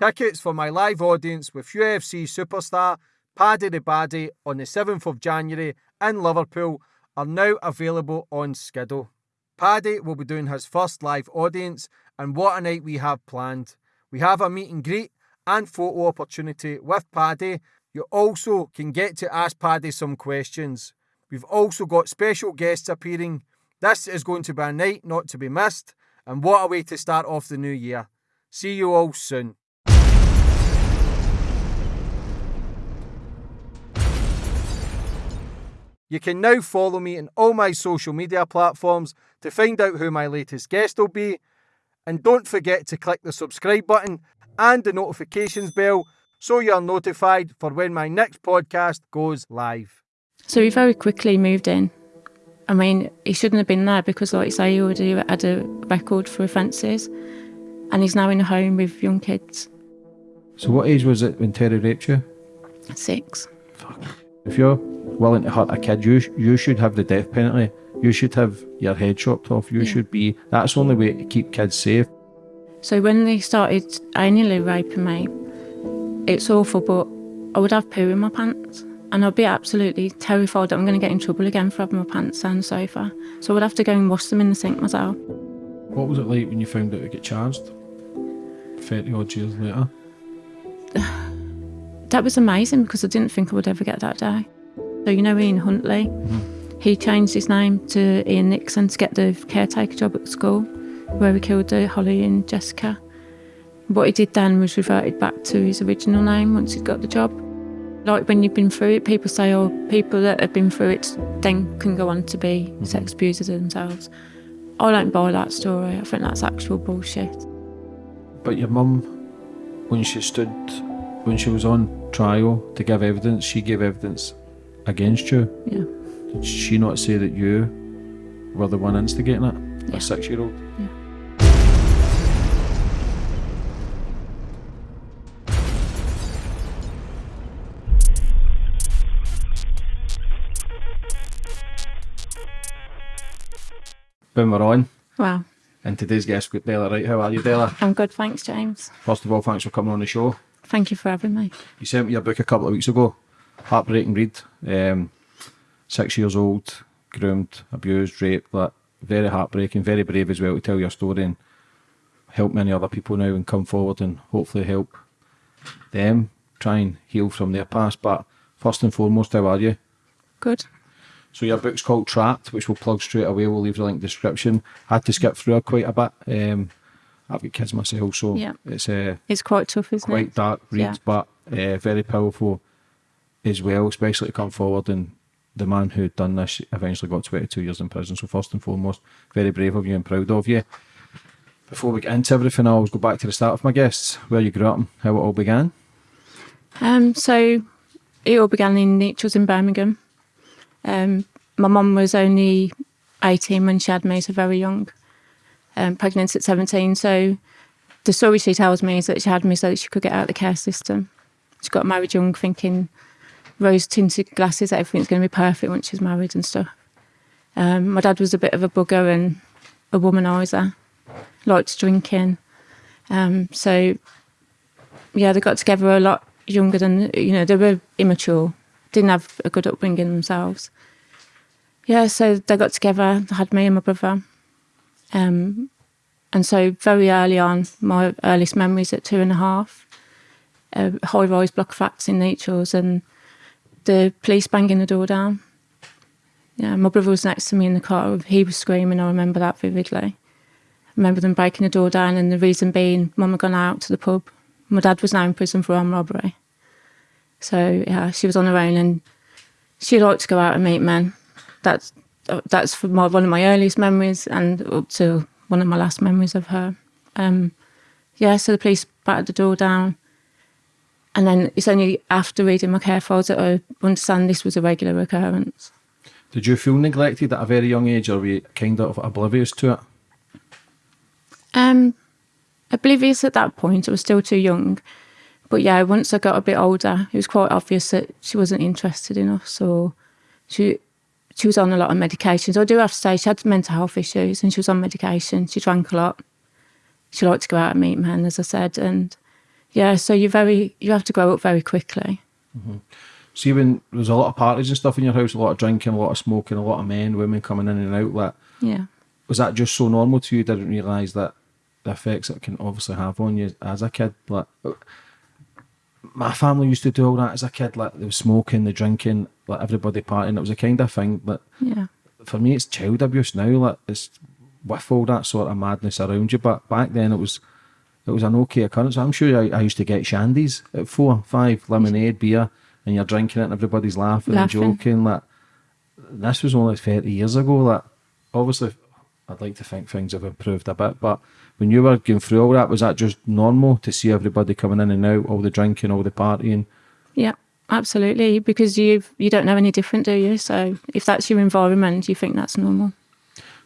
Tickets for my live audience with UFC superstar Paddy the Baddy on the 7th of January in Liverpool are now available on Skiddle. Paddy will be doing his first live audience, and what a night we have planned. We have a meet and greet and photo opportunity with Paddy. You also can get to ask Paddy some questions. We've also got special guests appearing. This is going to be a night not to be missed, and what a way to start off the new year. See you all soon. You can now follow me on all my social media platforms to find out who my latest guest will be. And don't forget to click the subscribe button and the notifications bell so you're notified for when my next podcast goes live. So he very quickly moved in. I mean, he shouldn't have been there because, like you say, he already had a record for offences and he's now in a home with young kids. So, what age was it when Terry raped you? Six. Fuck. If you're willing to hurt a kid, you you should have the death penalty. You should have your head chopped off. You yeah. should be. That's the only way to keep kids safe. So when they started annually raping me, it's awful, but I would have poo in my pants. And I'd be absolutely terrified that I'm going to get in trouble again for having my pants down the sofa. So I would have to go and wash them in the sink myself. What was it like when you found out you get charged? 30 odd years later? that was amazing because I didn't think I would ever get that day. So, you know, Ian Huntley, mm-hmm. he changed his name to Ian Nixon to get the caretaker job at school where he killed uh, Holly and Jessica. What he did then was reverted back to his original name once he'd got the job. Like when you've been through it, people say, oh, people that have been through it then can go on to be mm-hmm. sex abusers themselves. I don't buy that story. I think that's actual bullshit. But your mum, when she stood, when she was on trial to give evidence, she gave evidence against you. Yeah. Did she not say that you were the one instigating it? Yeah. A six year old? Yeah. Boom, we're on. Wow. And today's guest, Della Wright. How are you, Della? I'm good, thanks, James. First of all, thanks for coming on the show. Thank you for having me. You sent me your book a couple of weeks ago. Heartbreaking read. Um, six years old, groomed, abused, raped. But very heartbreaking, very brave as well to tell your story and help many other people now and come forward and hopefully help them try and heal from their past. But first and foremost, how are you? Good. So your book's called Trapped, which we'll plug straight away. We'll leave the link in the description. I had to skip through quite a bit. Um, I've got kids myself, so yeah. it's uh, it's quite tough, isn't quite it? Quite dark reads, yeah. but uh, very powerful as well, especially to come forward and the man who'd done this eventually got 22 years in prison. So first and foremost, very brave of you and proud of you. Before we get into everything, I always go back to the start of my guests, where you grew up and how it all began. Um, so it all began in Nechells in Birmingham. Um, my mum was only 18 when she had me, so very young, um, pregnant at 17. So the story she tells me is that she had me so that she could get out of the care system. She got married young, thinking rose tinted glasses, that everything's going to be perfect once she's married and stuff. Um, my dad was a bit of a bugger and a womanizer, liked drinking. Um, so, yeah, they got together a lot younger than, you know, they were immature, didn't have a good upbringing themselves yeah, so they got together, had me and my brother. Um, and so very early on, my earliest memories at two and a half, uh, high rise block flats in Nechells and the police banging the door down. Yeah, my brother was next to me in the car. He was screaming. I remember that vividly. I remember them breaking the door down, and the reason being, Mum had gone out to the pub. My dad was now in prison for armed robbery. So yeah, she was on her own, and she liked to go out and meet men that's that's my, one of my earliest memories and up to one of my last memories of her. Um, yeah, so the police battered the door down. And then it's only after reading my care files that I understand this was a regular occurrence. Did you feel neglected at a very young age or were you kind of oblivious to it? Um, oblivious at that point. I was still too young. But yeah, once I got a bit older, it was quite obvious that she wasn't interested in us or she she was on a lot of medications. I do have to say she had mental health issues and she was on medication. She drank a lot. She liked to go out and meet men, as I said. And Yeah, so you very you have to grow up very quickly. Mm-hmm. See, when there was a lot of parties and stuff in your house, a lot of drinking, a lot of smoking, a lot of men, women coming in and out, like, Yeah. was that just so normal to you? Didn't realise that the effects it can obviously have on you as a kid. Like, my family used to do all that as a kid. Like, they were smoking, the drinking, like everybody partying. It was a kind of thing But Yeah. for me, it's child abuse now. Like, it's with all that sort of madness around you. But back then, it was it was an okay occurrence. I'm sure I, I used to get shandies at four, five, lemonade, beer, and you're drinking it, and everybody's laughing, Laughing. and joking. Like, this was only 30 years ago. Like, obviously, I'd like to think things have improved a bit, but when you were going through all that, was that just normal to see everybody coming in and out, all the drinking, all the partying? Yeah, absolutely. Because you you don't know any different, do you? So if that's your environment, you think that's normal.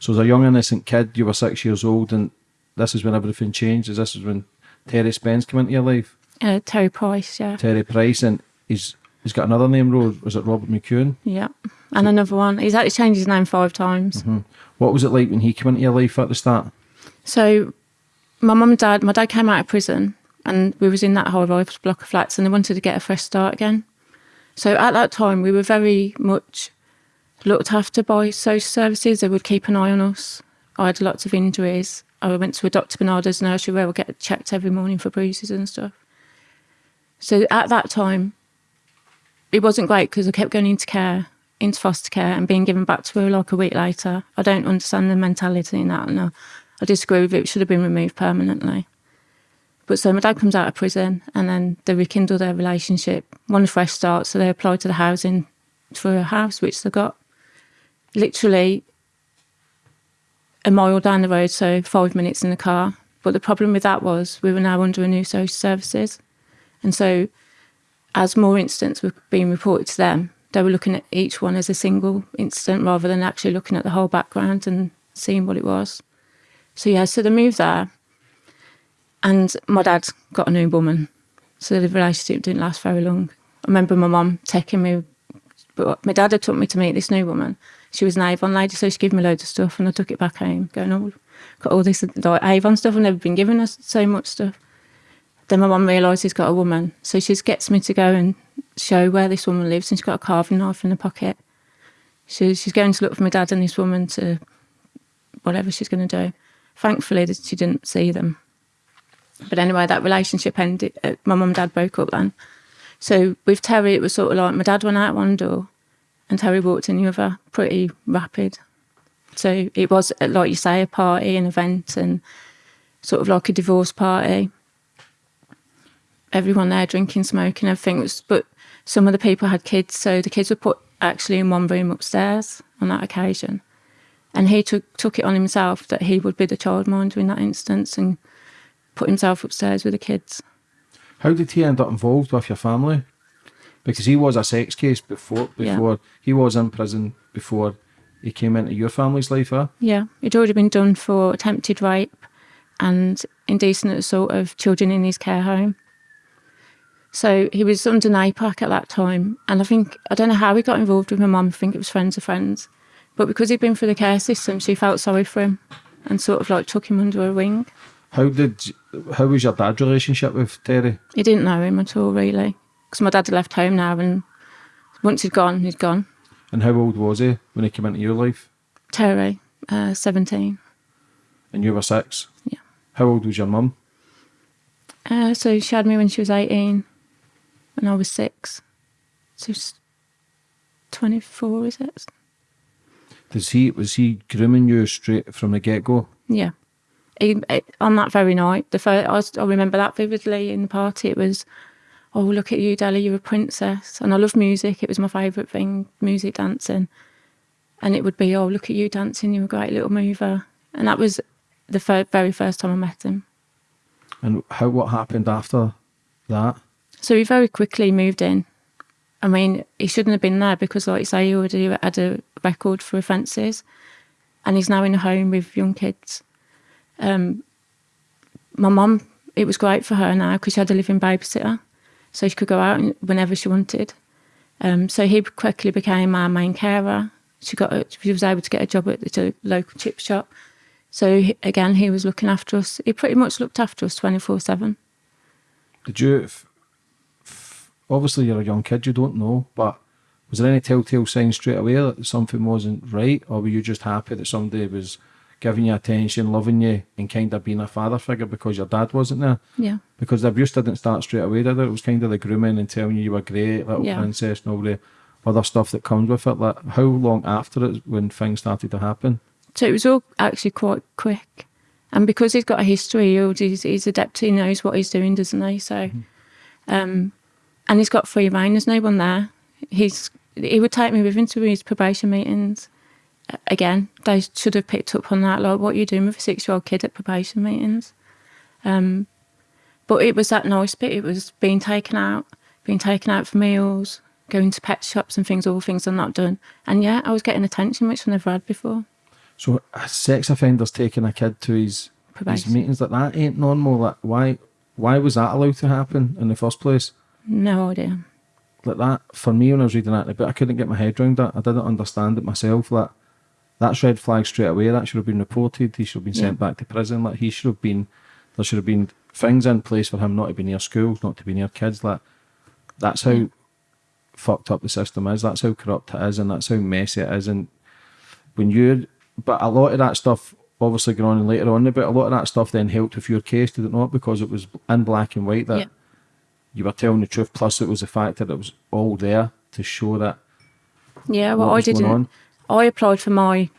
So, as a young, innocent kid, you were six years old, and this is when everything changed. Is this is when Terry Spence came into your life? Uh, Terry Price, yeah, Terry Price, and he's he's got another name, Rose. Was it Robert McEwen? yeah, and another one. He's actually changed his name five times. What was it like when he came into your life at the start? So my mum and dad, my dad came out of prison, and we was in that rise block of flats, and they wanted to get a fresh start again. So at that time, we were very much looked after by social services. They would keep an eye on us. I had lots of injuries. I went to a Dr. Barnardo's nursery where I get checked every morning for bruises and stuff. So at that time, it wasn't great because I kept going into care, into foster care, and being given back to her like a week later. I don't understand the mentality in that, and I, I disagree with it. It should have been removed permanently. But so my dad comes out of prison, and then they rekindle their relationship, want a fresh start, so they apply to the housing for a house, which they got. Literally a mile down the road, so five minutes in the car. But the problem with that was we were now under a new social services. And so as more incidents were being reported to them, they were looking at each one as a single incident rather than actually looking at the whole background and seeing what it was. So yeah, so they moved there and my dad got a new woman. So the relationship didn't last very long. I remember my mum taking me, but my dad had took me to meet this new woman. She was an Avon lady, so she gave me loads of stuff and I took it back home, going, oh, got all this like Avon stuff. I've never been given us so much stuff. Then my mum realised he's got a woman. So she gets me to go and show where this woman lives and she's got a carving knife in her pocket. So she's going to look for my dad and this woman to whatever she's going to do. Thankfully, she didn't see them. But anyway, that relationship ended. Uh, my mum and dad broke up then. So with Terry, it was sort of like my dad went out one door and Harry walked in the other, pretty rapid. So it was, uh, like you say, a party, an event, and sort of like a divorce party. Everyone there drinking, smoking, everything was. But some of the people had kids, so the kids were put actually in one room upstairs on that occasion. And he took took it on himself that he would be the childminder in that instance and put himself upstairs with the kids. How did he end up involved with your family? Because he was a sex case before. Yeah. Before he was in prison before he came into your family's life. Huh? Yeah, he'd already been done for attempted rape and indecent assault of children in his care home. So he was under NAPAC at that time, and I think I don't know how he got involved with my mum. I think it was friends of friends, but because he'd been through the care system, she felt sorry for him and sort of like took him under her wing. How did how was your dad's relationship with Terry? He didn't know him at all, really, because my dad had left home now, and once he'd gone, he'd gone. And how old was he when he came into your life? Terry, uh, seventeen. And you were six. Yeah. How old was your mum? Uh, so she had me when she was 18 and I was six. So she's 24, is it? Does he was he grooming you straight from the get go? Yeah. He, on that very night, the first, I remember that vividly in the party. It was, oh, look at you, Della, you're a princess. And I love music. It was my favourite thing, music, dancing. And it would be, oh, look at you dancing, you're a great little mover. And that was the fir- very first time I met him. And how what happened after that? So he very quickly moved in. I mean, he shouldn't have been there because, like you say, he already had a record for offences, and he's now in a home with young kids. Um, my mum, it was great for her now because she had a living babysitter, so she could go out whenever she wanted. Um, so he quickly became our main carer. She got, a, she was able to get a job at the local chip shop. So he- again, he was looking after us. He pretty much looked after us twenty four seven. did you? Obviously, you're a young kid. You don't know, but was there any telltale signs straight away that something wasn't right, or were you just happy that somebody was giving you attention, loving you, and kind of being a father figure because your dad wasn't there? Yeah. Because the abuse didn't start straight away, did it? It was kind of the grooming and telling you you were great, little Yeah. princess, and all the other stuff that comes with it. Like, how long after it when things started to happen? So it was all actually quite quick. And because he's got a history, he's, he's adept, he knows what he's doing, doesn't he? So, um, and he's got free reign, there's no one there. He's He would take me with him to his probation meetings. Again, they should have picked up on that. Like, what are you doing with a six year old kid at probation meetings? Um, but it was that nice bit. It was being taken out, being taken out for meals, going to pet shops and things, all things I'm not done. And yeah, I was getting attention, which I never had before. So a sex offenders taking a kid to his his meetings like that ain't normal. Like why why was that allowed to happen in the first place? No idea. Like that for me when I was reading that, but I couldn't get my head around that. I didn't understand it myself. Like that's red flag straight away. That should have been reported. He should have been sent back to prison. Like he should have been. There should have been things in place for him not to be near schools, not to be near kids. Like that's how fucked up the system is. That's how corrupt it is, and that's how messy it is. And when you, but a lot of that stuff obviously going on later on, but a lot of that stuff then helped with your case, did it not? Because it was in black and white that Yeah. you were telling the truth. Plus, it was the fact that it was all there to show that Yeah, well, what I was going didn't. I applied for my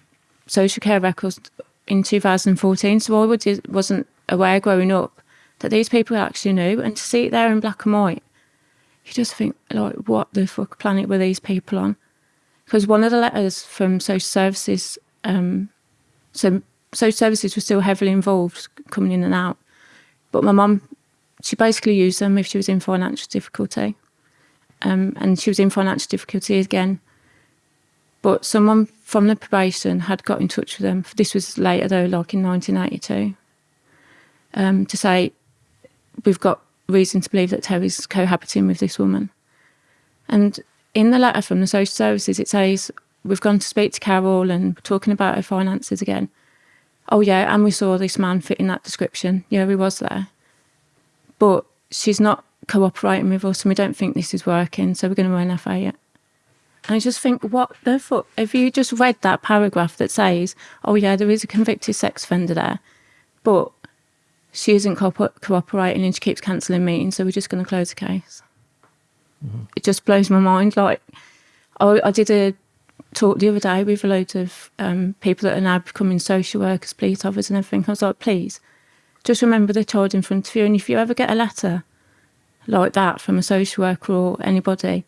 social care records in 2014, so I wasn't aware growing up that these people actually knew. And to see it there in black and white, you just think, like, what the fuck planet were these people on? Because one of the letters from social services, um, so social services were still heavily involved coming in and out. But my mum, she basically used them if she was in financial difficulty. Um, and she was in financial difficulty again but someone from the probation had got in touch with them. This was later though, like in 1982, um, to say we've got reason to believe that Terry's cohabiting with this woman. And in the letter from the social services, it says we've gone to speak to Carol and we're talking about her finances again. Oh yeah, and we saw this man fitting that description. Yeah, he was there, but she's not cooperating with us, and we don't think this is working. So we're going to NFA it. And I just think, what the fuck? Have you just read that paragraph that says, oh, yeah, there is a convicted sex offender there, but she isn't co- cooperating and she keeps cancelling meetings, so we're just going to close the case? It just blows my mind. Like, I, I did a talk the other day with a load of um, people that are now becoming social workers, police officers, and everything. I was like, please, just remember the child in front of you. And if you ever get a letter like that from a social worker or anybody,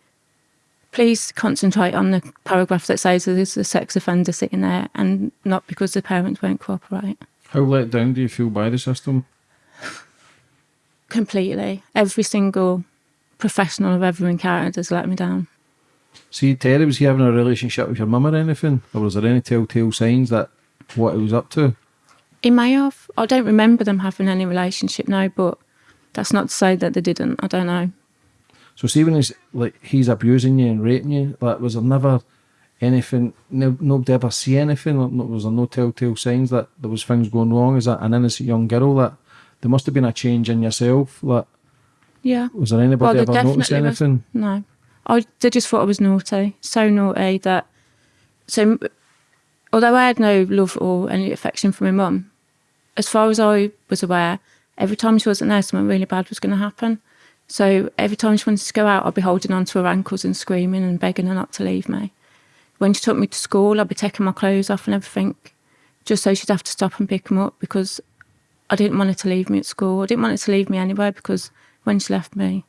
please concentrate on the paragraph that says there's a sex offender sitting there and not because the parents won't cooperate. how let down do you feel by the system? Completely. Every single professional I've ever encountered has let me down. See, Terry, was he having a relationship with your mum or anything, or was there any telltale signs that what he was up to? He may have. I don't remember them having any relationship now, but that's not to say that they didn't. I don't know. So see when he's like he's abusing you and raping you, like was there never anything? No, nobody ever see anything. Was there no telltale signs that there was things going wrong? Is that an innocent young girl that there must have been a change in yourself? Like Yeah. was there anybody there ever notice definitely was- anything? No. I they just thought I was naughty. So naughty that. So, although I had no love or any affection for my mum, as far as I was aware, every time she wasn't there, something really bad was going to happen. So every time she wanted to go out, I'd be holding on to her ankles and screaming and begging her not to leave me. When she took me to school, I'd be taking my clothes off and everything, just so she'd have to stop and pick them up because I didn't want her to leave me at school. I didn't want her to leave me anywhere because when she left me,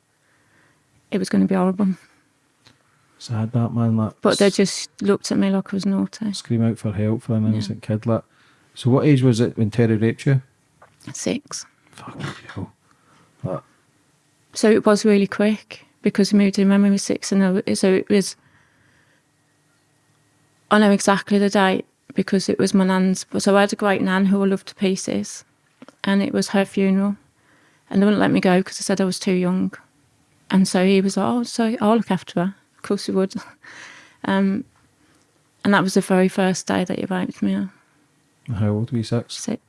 it was going to be horrible. Sad that man. Like But they just looked at me like I was naughty. scream out for help for an innocent kid. Like so, what age was it when Terry raped you? Six. Fucking hell. Like, So it was really quick because we moved in when we were six, and I so it was. I know exactly the date because it was my nan's. So I had a great nan who I loved to pieces, and it was her funeral, and they wouldn't let me go because they said I was too young, and so he was like, "Oh, so I'll look after her." Of course he would. Um, and that was the very first day that he raped me. how old were you? Six. Six.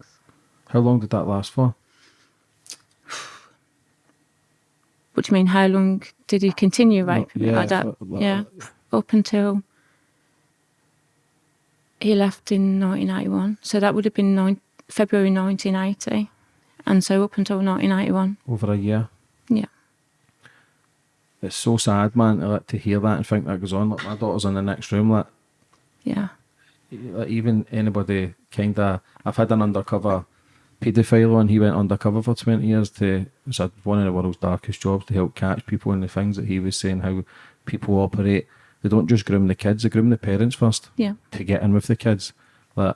How long did that last for? What do you mean? How long did he continue raping me yeah, like that? uh, like- yeah, up until he left in 1981. So that would have been nine, February 1980, and so up until 1981. over a year. Yeah, It's so sad, man, to, like, to hear that and think that goes on. Like my daughter's in the next room. Like, yeah, like even anybody kind of. I've had an undercover paedophile on. He went undercover for twenty years to. It was a- one of the world's darkest jobs to help catch people and the things that he was saying how people operate. They don't just groom the kids; they groom the parents first. yeah, to get in with the kids. Like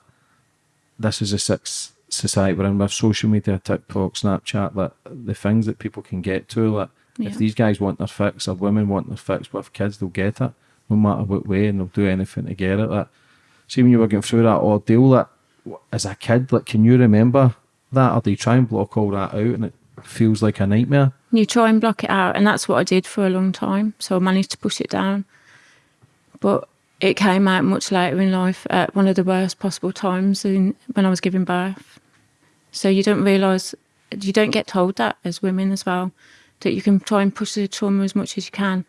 this is a six society we're in with social media, TikTok, Snapchat, like the things that people can get to. Like Yeah. if these guys want their fix or women want their fix with kids, they'll get it no matter what way, and they'll do anything to get it. Like see when you were going through that ordeal, like as a kid, like can you remember that, or do you try and block all that out, and it feels like a nightmare? you try and block it out, and that's what I did for a long time. So I managed to push it down, but it came out much later in life at one of the worst possible times in when I was giving birth. So you don't realise, you don't get told that as women as well, that you can try and push the trauma as much as you can.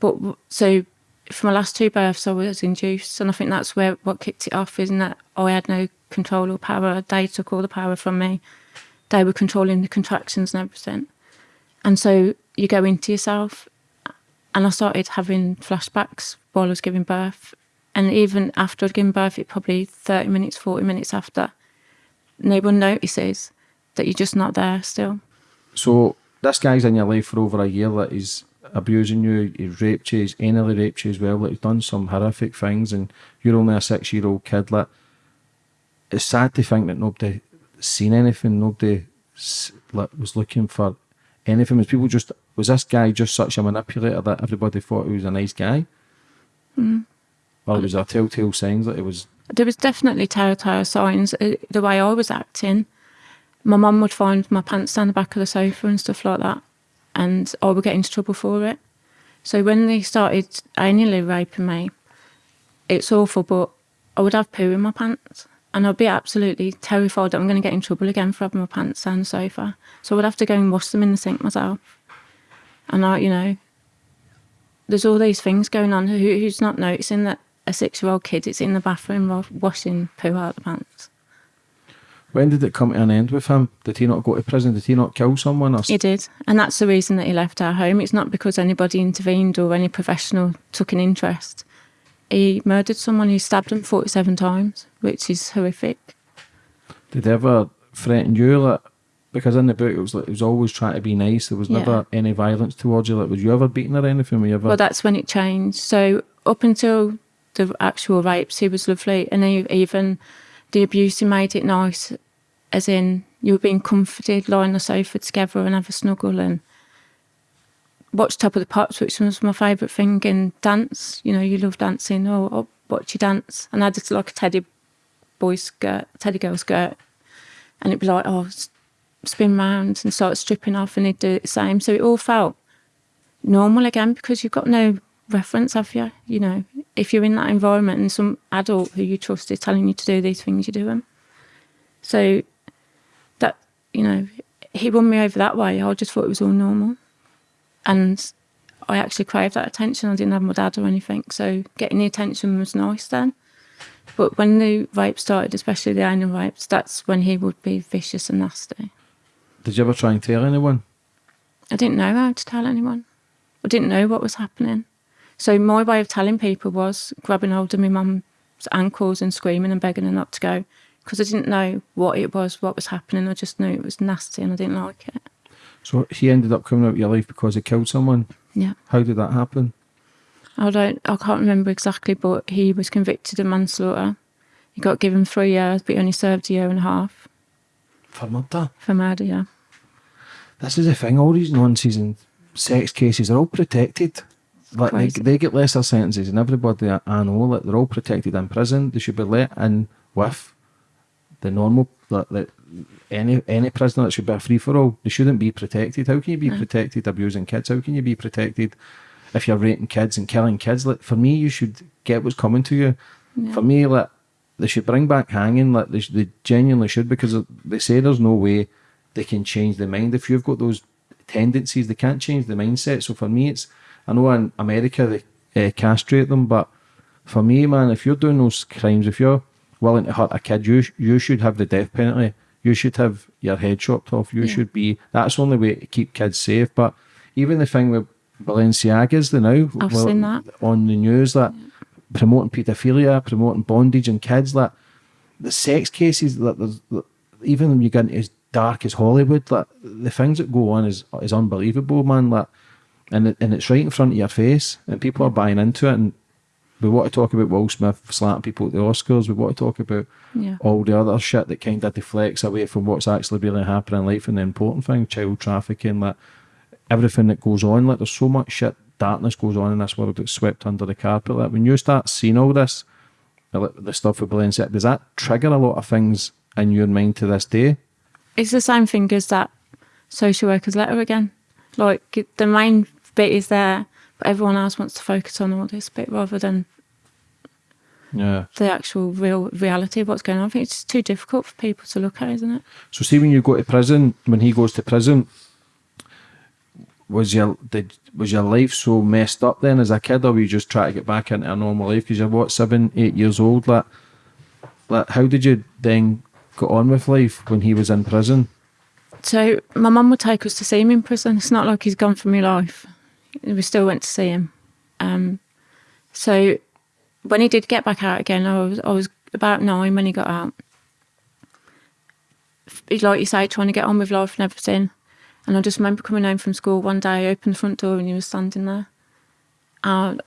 But so for my last two births, I was induced, and I think that's where what kicked it off, isn't that oh, I had no control or power. They took all the power from me. They were controlling the contractions and everything. And so you go into yourself. And I started having flashbacks while I was giving birth. And even after I'd given birth, it probably 30 minutes, 40 minutes after, no one notices that you're just not there still. So this guy's in your life for over a year. That he's abusing you, he's raped you, he's anally raped you as well. Like he's done some horrific things, and you're only a six-year-old kid. Like it's sad to think that nobody seen anything. Nobody like was looking for anything. Was people just was this guy just such a manipulator that everybody thought he was a nice guy? Or was there telltale signs that it was There was definitely telltale signs uh, the way I was acting. My mum would find my pants down the back of the sofa and stuff like that, and I would get into trouble for it. So when they started anally raping me, it's awful, but I would have poo in my pants, and I'd be absolutely terrified that I'm going to get in trouble again for having my pants down the sofa. So I would have to go and wash them in the sink myself. And I, you know, there's all these things going on. Who, who's not noticing that a six-year-old kid is in the bathroom washing poo out of the pants? When did it come to an end with him? Did he not go to prison? Did he not kill someone? Or He did, and that's the reason that he left our home. It's not because anybody intervened or any professional took an interest. He murdered someone. He stabbed him forty-seven times, which is horrific. Did they ever threaten you? Like, because in the book it was like it was always trying to be nice. There was Yeah. never any violence towards you. Like, was you ever beaten or anything? Were you ever? Well, that's when it changed. So up until the actual rapes, he was lovely, and he, even the abuse made it nice, as in you were being comforted, lying on the sofa together and have a snuggle and watch Top of the Pops, which was my favourite thing, and dance. You know, you love dancing, oh, or watch you dance. And I did like a teddy boy skirt, teddy girl skirt, and it'd be like, oh, spin round and start stripping off, and he'd do the same. So it all felt normal again because you've got no reference, have you? You know, if you're in that environment and some adult who you trust is telling you to do these things, you do them. So that, you know, he won me over that way. I just thought it was all normal. And I actually craved that attention. I didn't have my dad or anything. So getting the attention was nice then. But when the rape started, especially the anal rapes, that's when he would be vicious and nasty. Did you ever try and tell anyone? I didn't know how to tell anyone. I didn't know what was happening. So my way of telling people was grabbing hold of my mum's ankles and screaming and begging her not to go because I didn't know what it was, what was happening. I just knew it was nasty and I didn't like it. So he ended up coming out of your life because he killed someone. Yeah. How did that happen? I don't, I can't remember exactly, but he was convicted of manslaughter. He got given three years, but he only served a year and a half For murder. for murder, yeah. This is the thing. All these non-season sex cases are all protected. Like they, they get lesser sentences, and everybody I, I know, like they're all protected in prison. They should be let in with the normal, like, like any any prisoner. that should be a free for all. They shouldn't be protected. How can you be protected abusing kids? How can you be protected if you're raping kids and killing kids? Like for me, you should get what's coming to you. For me, like they should bring back hanging. Like they, they genuinely should because they say there's no way they can change their mind. If you've got those tendencies. They can't change the mindset. So for me, it's I know in America they uh, castrate them, but for me, man, if you're doing those crimes, if you're willing to hurt a kid, you you should have the death penalty. You should have your head chopped off. You should be. That's the only way to keep kids safe. But even the thing with Balenciagas, the now I've well, seen that. on the news that promoting paedophilia, promoting bondage and kids, that the sex cases that there's even when you get into dark as Hollywood, that the things that go on is is unbelievable, man. That and it, and it's right in front of your face, and people are buying into it. And we want to talk about Will Smith slapping people at the Oscars. We want to talk about Yeah. all the other shit that kind of deflects away from what's actually really happening in life and the important thing, child trafficking, like everything that goes on. Like there's so much shit, darkness goes on in this world that's swept under the carpet. Like when you start seeing all this, like the stuff with Balenciaga, does that trigger a lot of things in your mind to this day? It's the same thing as that social worker's letter again. Like the main bit is there, but everyone else wants to focus on all this bit rather than Yeah. the actual real reality of what's going on. I think it's too difficult for people to look at, isn't it? So see when you go to prison, when he goes to prison, was your did was your life so messed up then as a kid, or were you just trying to get back into a normal life? Because you're what seven, eight years old. Like, like how did you then get on with life when he was in prison? So my mum would take us to see him in prison. It's not like he's gone from my life. We still went to see him. Um, so when he did get back out again, I was I was about nine when he got out. Like you say, trying to get on with life and everything. And I just remember coming home from school one day, I opened the front door and he was standing there. And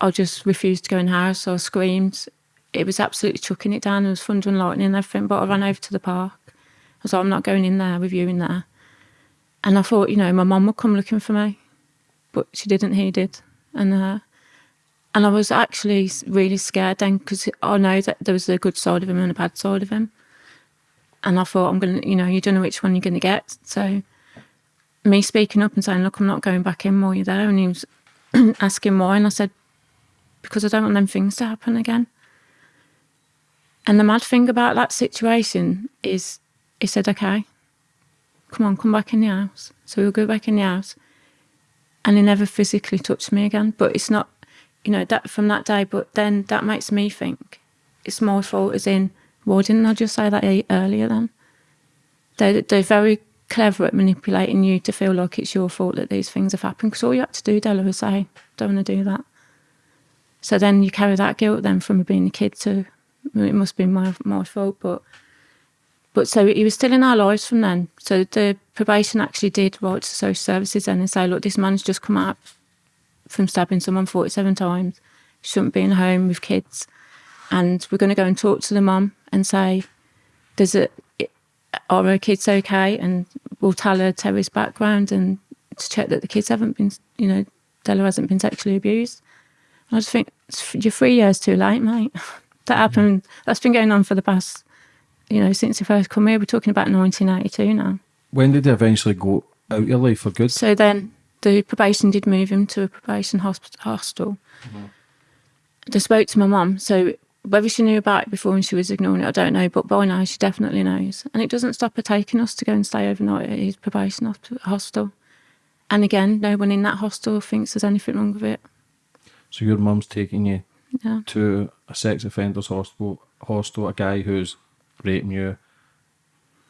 I just refused to go in the house. I screamed. It was absolutely chucking it down. There was thunder and lightning and everything. But I ran over to the park. I was like, I'm not going in there with you in there. And I thought, you know, my mum would come looking for me, but she didn't. He did, and uh, and I was actually really scared then because I know that there was a good side of him and a bad side of him. And I thought, I'm gonna, you know, you don't know which one you're gonna get. So me speaking up and saying, look, I'm not going back in while you're there, and he was asking why, and I said, because I don't want them things to happen again. And the mad thing about that situation is, he said, okay, come on, come back in the house. So we'll go back in the house. And he never physically touched me again. But it's not, you know, that from that day. But then that makes me think it's my fault, as in, why didn't I just say that earlier then? They're, they're very clever at manipulating you to feel like it's your fault that these things have happened. Because all you had to do, Della, was say, don't want to do that. So then you carry that guilt then from being a kid to, it must be my, my fault. But but so he was still in our lives from then. So the probation actually did write to social services then and say, look, this man's just come out from stabbing someone 47 times. Shouldn't be in a home with kids. And we're going to go and talk to the mum and say, does it, are her kids okay? And we'll tell her Terry's background and to check that the kids haven't been, you know, Della hasn't been sexually abused. I just think you're three years too late, mate. that happened. That's been going on for the past, you know, since he first come here. We're talking about 1982 now. When did he eventually go out of your life for good? So then the probation did move him to a probation hostel. Mm-hmm. I spoke to my mum. So whether she knew about it before and she was ignoring it, I don't know. But by now she definitely knows. And it doesn't stop her taking us to go and stay overnight at his probation hostel. And again, no one in that hostel thinks there's anything wrong with it. So your mum's taking you Yeah. to a sex offenders hostel, hostel, a guy who's raping you,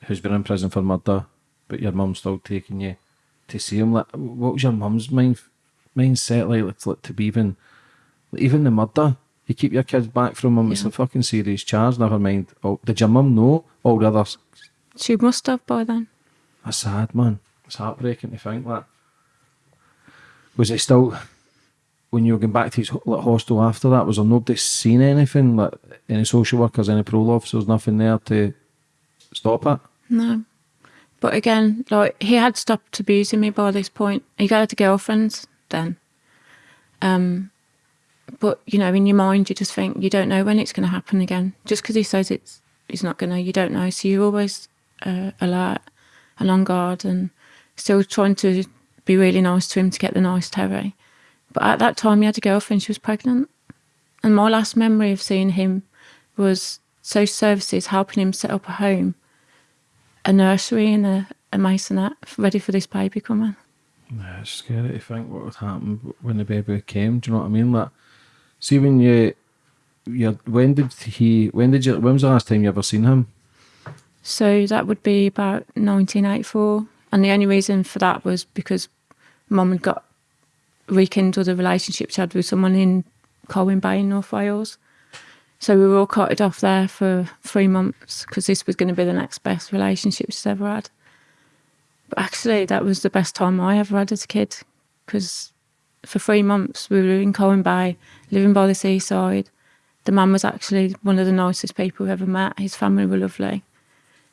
who's been in prison for murder, but your mum's still taking you to see him. Like, what was your mum's mind mindset like, like, to be even, like, even the murder? You keep your kids back from him. It's a fucking serious charge. Never mind. Oh, did your mum know all the others? She must have by then. That's sad, man. It's heartbreaking to think that. Was it still when you were going back to his hostel after that? Was there nobody seen anything like any social workers, any parole officers, nothing there to stop it? No. But again, like he had stopped abusing me by this point. He got a girlfriend then. Um, but you know, in your mind, you just think you don't know when it's going to happen again. Just because he says it's, he's not going to, you don't know. So you're always uh, alert and on guard, and still trying to be really nice to him to get the nice Terry. But at that time, he had a girlfriend. She was pregnant, and my last memory of seeing him was social services helping him set up a home a nursery and a, a masonette ready for this baby coming. Yeah, it's scary to think what would happen when the baby came. Do you know what I mean? Like, see when you, you when did he? When did you? When was the last time you ever seen him? So that would be about 1984. And the only reason for that was because mum had got rekindled a relationship she had with someone in Colwyn Bay in North Wales. So we were all carted off there for three months because this was going to be the next best relationship she's ever had. But actually, that was the best time I ever had as a kid because for three months we were in Colwyn Bay, living by the seaside. The man was actually one of the nicest people we ever met. His family were lovely.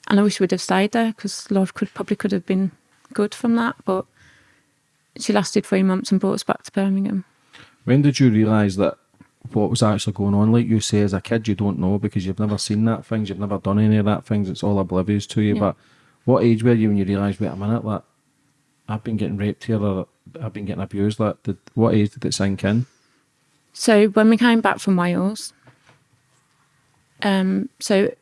And I wish we'd have stayed there because life could probably could have been good from that. But she lasted three months and brought us back to Birmingham. When did you realise that what was actually going on? Like you say, as a kid, you don't know because you've never seen that things, you've never done any of that things. It's all oblivious to you. Yeah. But what age were you when you realised, wait a minute, like I've been getting raped here or I've been getting abused? Like, did, what age did it sink in? So when we came back from Wales, um, so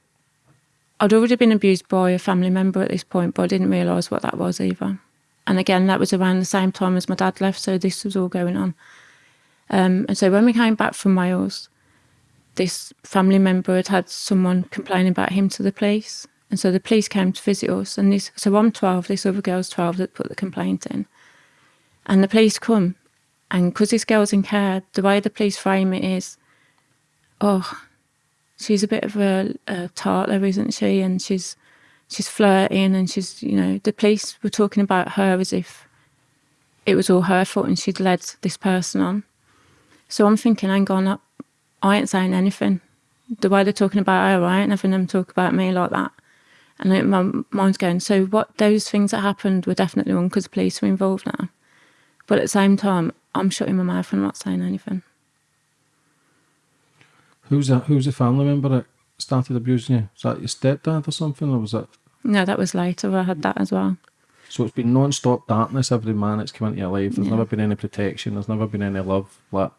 I'd already been abused by a family member at this point, but I didn't realise what that was either. And again, that was around the same time as my dad left, so this was all going on. Um, and so when we came back from Wales, this family member had had someone complaining about him to the police. And so the police came to visit us. And this, so I'm 12, this other girl's 12 that put the complaint in. And the police come. And because this girl's in care, the way the police frame it is, oh, she's a bit of a, a tartler, isn't she? And she's she's flirting, and she's you know the police were talking about her as if it was all her fault and she'd led this person on. So I'm thinking, hang on, up. I ain't saying anything. The way they're talking about her, I ain't having them talk about me like that. And it, my mind's going, so what? Those things that happened were definitely wrong because the police were involved now. But at the same time, I'm shutting my mouth and not saying anything. Who's that? Who's the family member that started abusing you? Was that your stepdad or something, or was that? No, that was later. I had that as well. So it's been non-stop darkness every man that's come into your life. There's Yeah. never been any protection. There's never been any love. Like,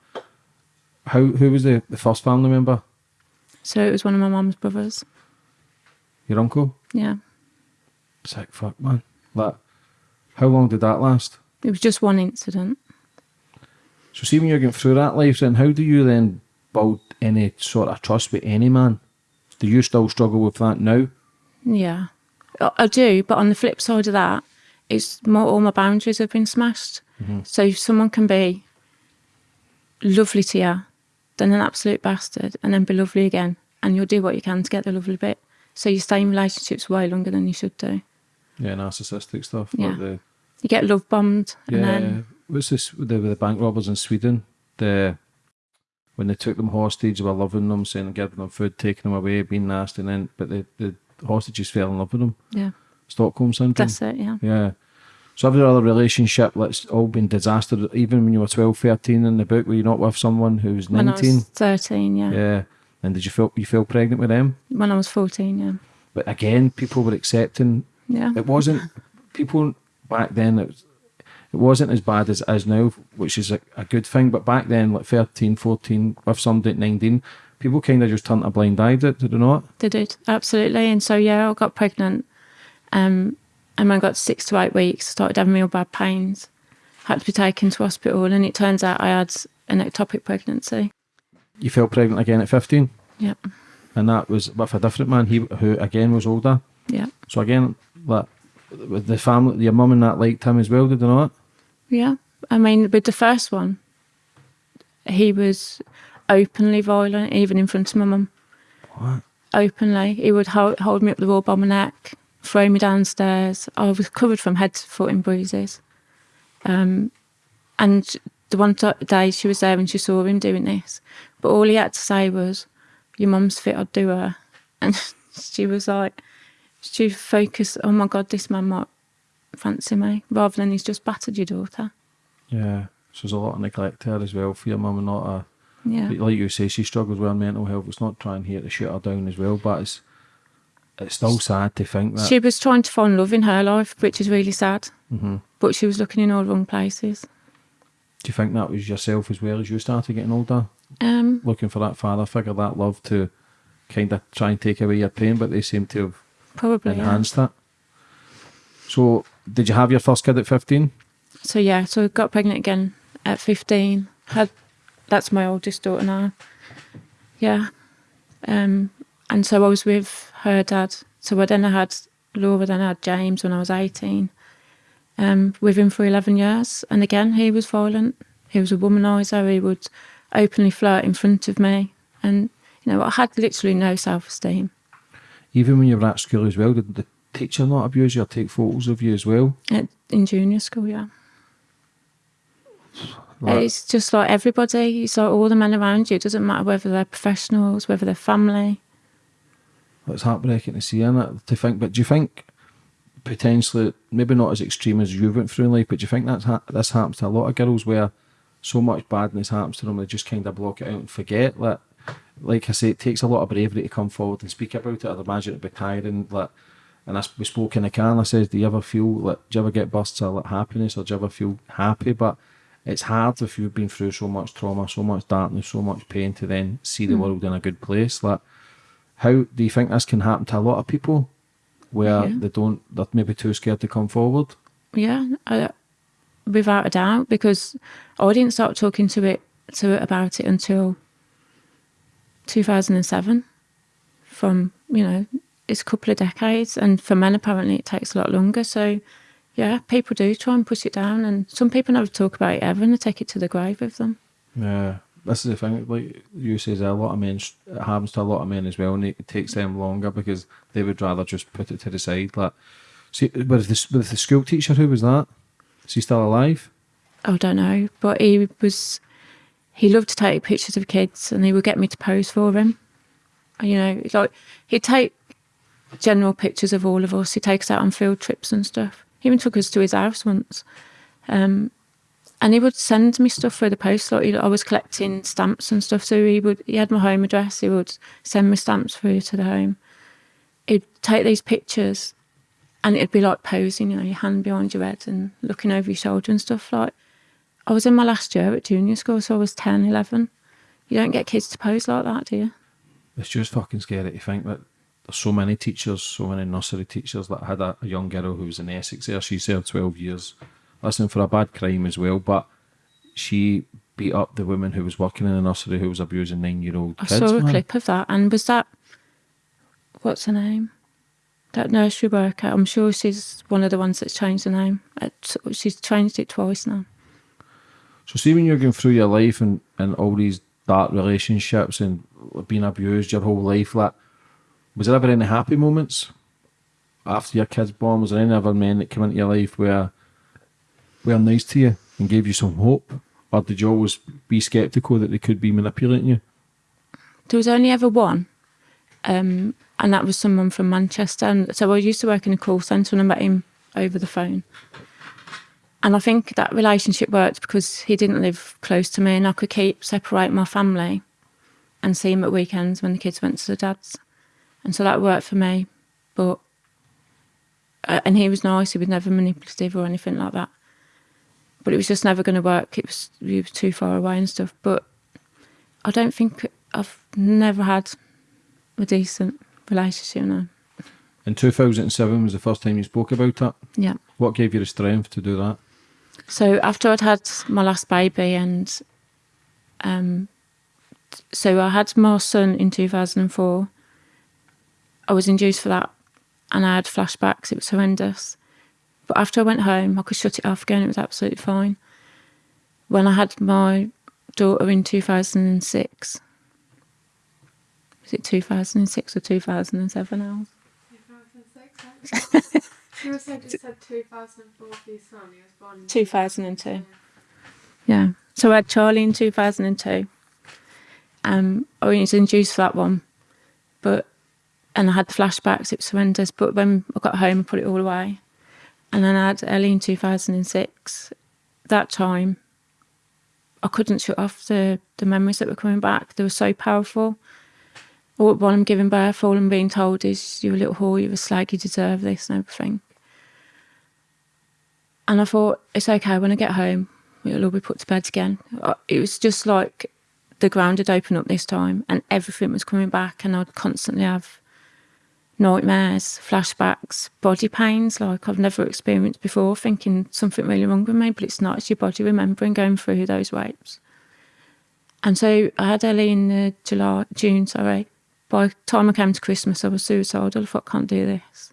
how? Who was the, the first family member? So it was one of my mum's brothers. Your uncle? Yeah. Sick fuck, man. Like, how long did that last? It was just one incident. So see when you're going through that life, then how do you then build any sort of trust with any man? Do you still struggle with that now? Yeah. I, do, but on the flip side of that, it's more all my boundaries have been smashed. Mm-hmm. So if someone can be lovely to you, then an absolute bastard, and then be lovely again, and you'll do what you can to get the lovely bit. So you stay in relationships way longer than you should do. Yeah, narcissistic stuff. Yeah. Like the, You get love bombed, and yeah. then What's this with the, with the bank robbers in Sweden? The when they took them hostage, they were loving them, saying giving them food, taking them away, being nasty, and then but the, the hostages fell in love with him. yeah, Stockholm syndrome. that's it. Yeah, Yeah. So every other relationship that's all been disaster, even when you were 12, 13 in the book, were you not with someone who was when I 19? was thirteen, yeah. Yeah. And did you feel you feel pregnant with them? When I was fourteen, yeah, But again, people were accepting. yeah. It wasn't people back then. It, was, it wasn't as bad as it is now, which is a, a good thing. But back then, like 13, 14, with somebody at 19, people kind of just turned a blind eye to it, did they not? They did absolutely, and so yeah, I got pregnant, um, and when I got six to eight weeks, started having real bad pains. Had to be taken to hospital, and it turns out I had an ectopic pregnancy. You fell pregnant again at 15, Yep, and that was with a different man, he who again was older. yeah, So again, like with the family, your mum and that liked him as well, did they not? yeah. I mean, with the first one, he was openly violent, even in front of my mum. What? Openly, he would hold, hold me up the wall by my neck, throw me downstairs. I was covered from head to foot in bruises. Um, and the one t- day she was there and she saw him doing this, but all he had to say was, "Your mum's fit, I'd do her," and she was like, she focused, "Oh my God, this man might fancy me," rather than he's just battered your daughter. Yeah. So there's a lot of neglect there as well for your mum and not a Yeah, But like you say, she struggles with her mental health. It's not trying here to shut her down as well, but it's it's still sad to think that. she was trying to find love in her life, which is really sad. hmm But she was looking in all the wrong places. Do you think that was yourself as well as you started getting older, Um, looking for that father figure, that love to kind of try and take away your pain, but they seem to have probably. Yeah. enhanced that. So, did you have your first kid at fifteen? so yeah, so I got pregnant again at 15. Had that's my oldest daughter now. Yeah. Um, and so I was with her dad. So I then I had Laura, then I had James when I was 18. Um, with him for 11 years. And again, he was violent. He was a womanizer. He would openly flirt in front of me. And, you know, I had literally no self esteem. Even when you were at school as well, did the teacher not abuse you or take photos of you as well? At, in junior school, yeah. Like- It's just like everybody. It's like all the men around you. It doesn't matter whether they're professionals, whether they're family. Well, It's heartbreaking to see, is it? To think, but do you think potentially, maybe not as extreme as you went through in life, but do you think that's ha- this happens to a lot of girls where so much badness happens to them, they just kind of block it out and forget? Like, like I say, it takes a lot of bravery to come forward and speak about it. I'd imagine it'd be tiring. Like, and I, we spoke in the car, and I said, "Do you ever feel like, do you ever get bursts of like happiness, or do you ever feel happy?" But it's hard if you've been through so much trauma, so much darkness, so much pain to then see the hmm. world in a good place. Like, how do you think this can happen to a lot of people where Yeah. they don't, they're maybe too scared to come forward? Yeah, I, without a doubt, because I didn't start talking to it to it about it until 2007. From you know, it's a couple of decades, and for men apparently it takes a lot longer. So, yeah, people do try and push it down, and some people never talk about it ever, and they take it to the grave with them. Yeah, this is the thing. Like you says, a lot of men it happens to a lot of men as well, and it takes them longer because they would rather just put it to the side. Like, see, with the with the school teacher, who was that? Is he still alive? I don't know, but he was he loved to take pictures of kids, and he would get me to pose for him. You know, like he'd take general pictures of all of us. He'd take us out on field trips and stuff. He even took us to his house once, um, and he would send me stuff through the post. Like he- I was collecting stamps and stuff, so he would he had my home address. He would send me stamps through to the home. He'd take these pictures, and it'd be like posing, you know, your hand behind your head and looking over your shoulder and stuff like. I was in my last year at junior school, so I was 10, 11. You don't get kids to pose like that, do you? It's just fucking scary to think that there's so many teachers, so many nursery teachers that had a, a young girl who was in Essex there. She served 12 years, listening for a bad crime as well, but she beat up the woman who was working in the nursery who was abusing nine year old I saw a man. clip of that, and was that what's her name? That nursery worker. I'm sure she's one of the ones that's changed the name. She's changed it twice now. So, see, when you're going through your life and, and all these dark relationships and being abused your whole life, like, was there ever any happy moments after your kids born? Was there any other men that came into your life where were nice to you and gave you some hope? Or did you always be sceptical that they could be manipulating you? There was only ever one, um, and that was someone from Manchester. And so I used to work in a call centre, and I met him over the phone. And I think that relationship worked because he didn't live close to me, and I could keep separate my family and see him at weekends when the kids went to the dad's, and so that worked for me. But uh, and he was nice; he was never manipulative or anything like that. But it was just never going to work. It was he was too far away and stuff. But I don't think I've never had a decent relationship now. In 2007 was the first time you spoke about that? Yeah. What gave you the strength to do that? So after I'd had my last baby and um so I had my son in 2004. I was induced for that and I had flashbacks. It was horrendous. But after I went home, I could shut it off again. It was absolutely fine. When I had my daughter in 2006, was it 2006 or 2007 now? 2006. You said it said 2004 for your son. He was born in 2002. Yeah. So I had Charlie in 2002. Um, I was induced for that one, but and I had the flashbacks. It was horrendous. But when I got home, I put it all away, and then I had Ellie in 2006. That time, I couldn't shut off the the memories that were coming back. They were so powerful. All while I'm giving birth, all I'm being told is you're a little whore, you're a slag, you deserve this and everything. And I thought, it's okay, when I get home, it'll all be put to bed again. It was just like the ground had opened up this time and everything was coming back, and I'd constantly have nightmares, flashbacks, body pains like I've never experienced before, thinking something really wrong with me, but it's not. It's your body remembering going through those rapes. And so I had Ellie in uh, July, June, sorry. By the time I came to Christmas, I was suicidal. I thought, I can't do this.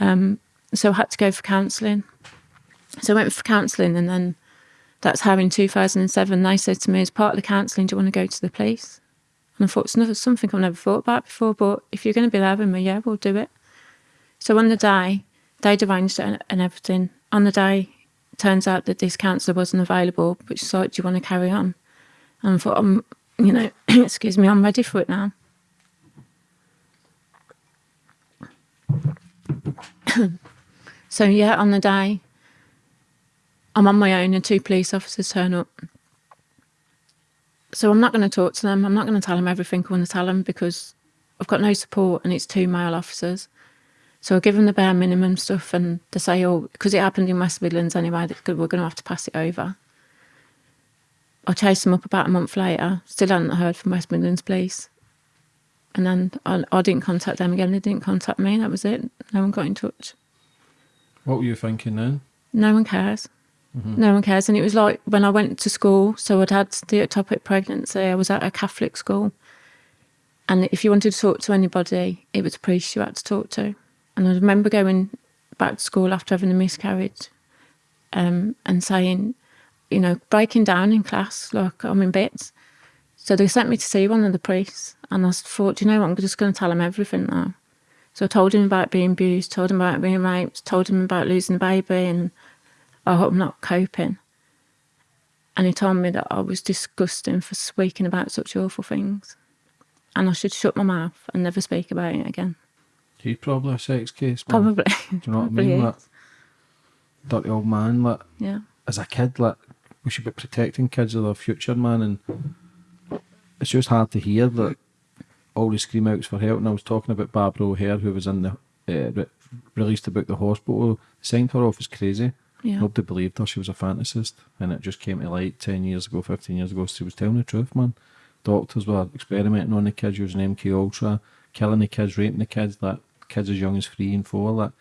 Um, so I had to go for counselling. So I went for counselling, and then that's how in 2007 they said to me, as part of the counselling, do you want to go to the police? And I thought, it's something I've never thought about before, but if you're going to be there with me, yeah, we'll do it. So on the day, they'd arranged it and everything. On the day, turns out that this counsellor wasn't available, but she said, do you want to carry on? And I thought, I'm, you know, excuse me, I'm ready for it now. so yeah, on the day, I'm on my own and two police officers turn up. So I'm not going to talk to them. I'm not going to tell them everything I want to tell them because I've got no support and it's two male officers. So I give them the bare minimum stuff and they say, oh, because it happened in West Midlands anyway, that we're going to have to pass it over. I chased them up about a month later, still hadn't heard from West Midlands Police. And then I, I didn't contact them again, they didn't contact me, that was it. No one got in touch. What were you thinking then? No one cares. Mm-hmm. No one cares. And it was like when I went to school, so I'd had the ectopic pregnancy, I was at a Catholic school. And if you wanted to talk to anybody, it was a priest you had to talk to. And I remember going back to school after having a miscarriage um, and saying, you know, breaking down in class, like I'm in bits. So they sent me to see one of the priests, and I thought, you know what, I'm just going to tell him everything now. So I told him about being abused, told him about being raped, told him about losing the baby, and I hope I'm not coping. And he told me that I was disgusting for speaking about such awful things, and I should shut my mouth and never speak about it again. He's probably a sex case. Man. Probably. Do you know what I mean? Like, dirty old man. Like, yeah. As a kid, like we should be protecting kids of their future, man. And it's just hard to hear that all the scream outs for help. And I was talking about Barbara O'Hare, who was in the uh, re- released about the hospital. Signed her off as crazy. Yeah. Nobody believed her. She was a fantasist, and it just came to light ten years ago, fifteen years ago. She was telling the truth, man. Doctors were experimenting on the kids using MK Ultra, killing the kids, raping the kids. That kids as young as three and four. Like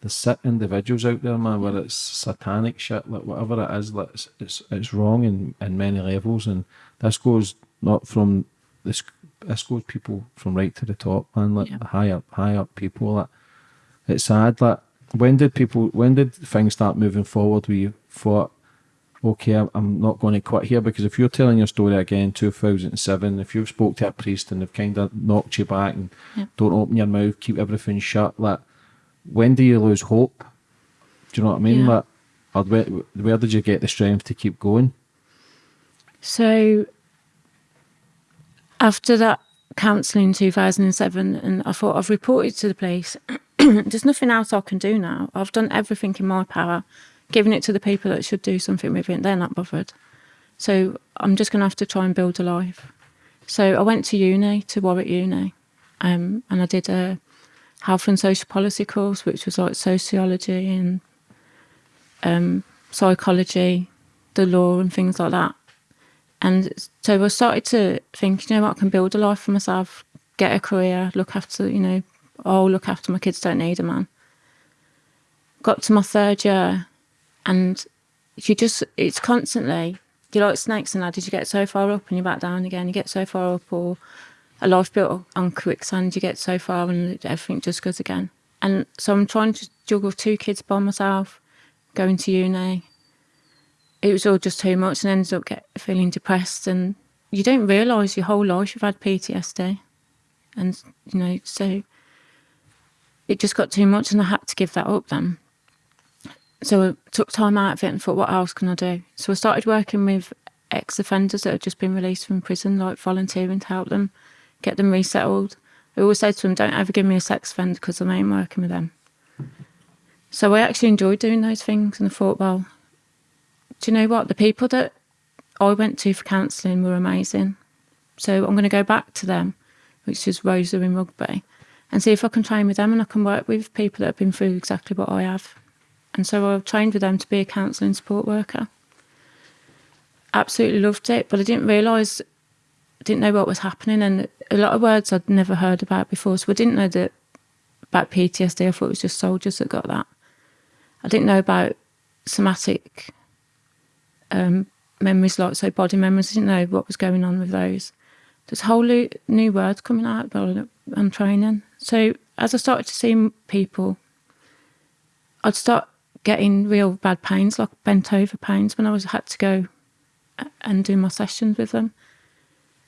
there's sick individuals out there, man, where it's satanic shit, like whatever it is, like it's it's, it's wrong in, in many levels, and this goes not from this this goes people from right to the top, man, like Yeah. high up, high up people. Like it's sad. Like when did people, when did things start moving forward? Where you thought, okay, I'm- not going to quit here because if you're telling your story again, 2007, if you've spoke to a priest and they've kind of knocked you back and Yeah. don't open your mouth, keep everything shut, like when do you lose hope? Do you know what I mean? Yeah. Like, or where, where did you get the strength to keep going? So after that counselling in 2007, and I thought I've reported to the police. There's nothing else I can do now. I've done everything in my power, given it to the people that should do something with it. And they're not bothered. So I'm just going to have to try and build a life. So I went to uni, to Warwick Uni, um, and I did a health and social policy course, which was like sociology and um, psychology, the law, and things like that. And so I started to think, you know what, I can build a life for myself, get a career, look after, you know, oh, look after my kids, don't need a man. Got to my third year, and you just, it's constantly, you're like snakes and ladders, you get so far up and you're back down again, you get so far up, or a life built on quicksand, you get so far and everything just goes again. And so I'm trying to juggle two kids by myself, going to uni, it was all just too much and ended up get, feeling depressed and you don't realise your whole life you've had PTSD and you know so it just got too much and I had to give that up then. So I took time out of it and thought what else can I do? So I started working with ex-offenders that had just been released from prison like volunteering to help them get them resettled. I always said to them don't ever give me a sex offender because I ain't working with them. So I actually enjoyed doing those things and I thought well do you know what? The people that I went to for counselling were amazing. So I'm going to go back to them, which is Rosa in rugby, and see if I can train with them and I can work with people that have been through exactly what I have. And so I've trained with them to be a counselling support worker. Absolutely loved it, but I didn't realise, didn't know what was happening, and a lot of words I'd never heard about before. So I didn't know that about PTSD. I thought it was just soldiers that got that. I didn't know about somatic um, memories, like so body memories. I didn't know what was going on with those. There's whole new words coming out while I'm training. So as I started to see people, I'd start getting real bad pains, like bent over pains, when I was had to go and do my sessions with them.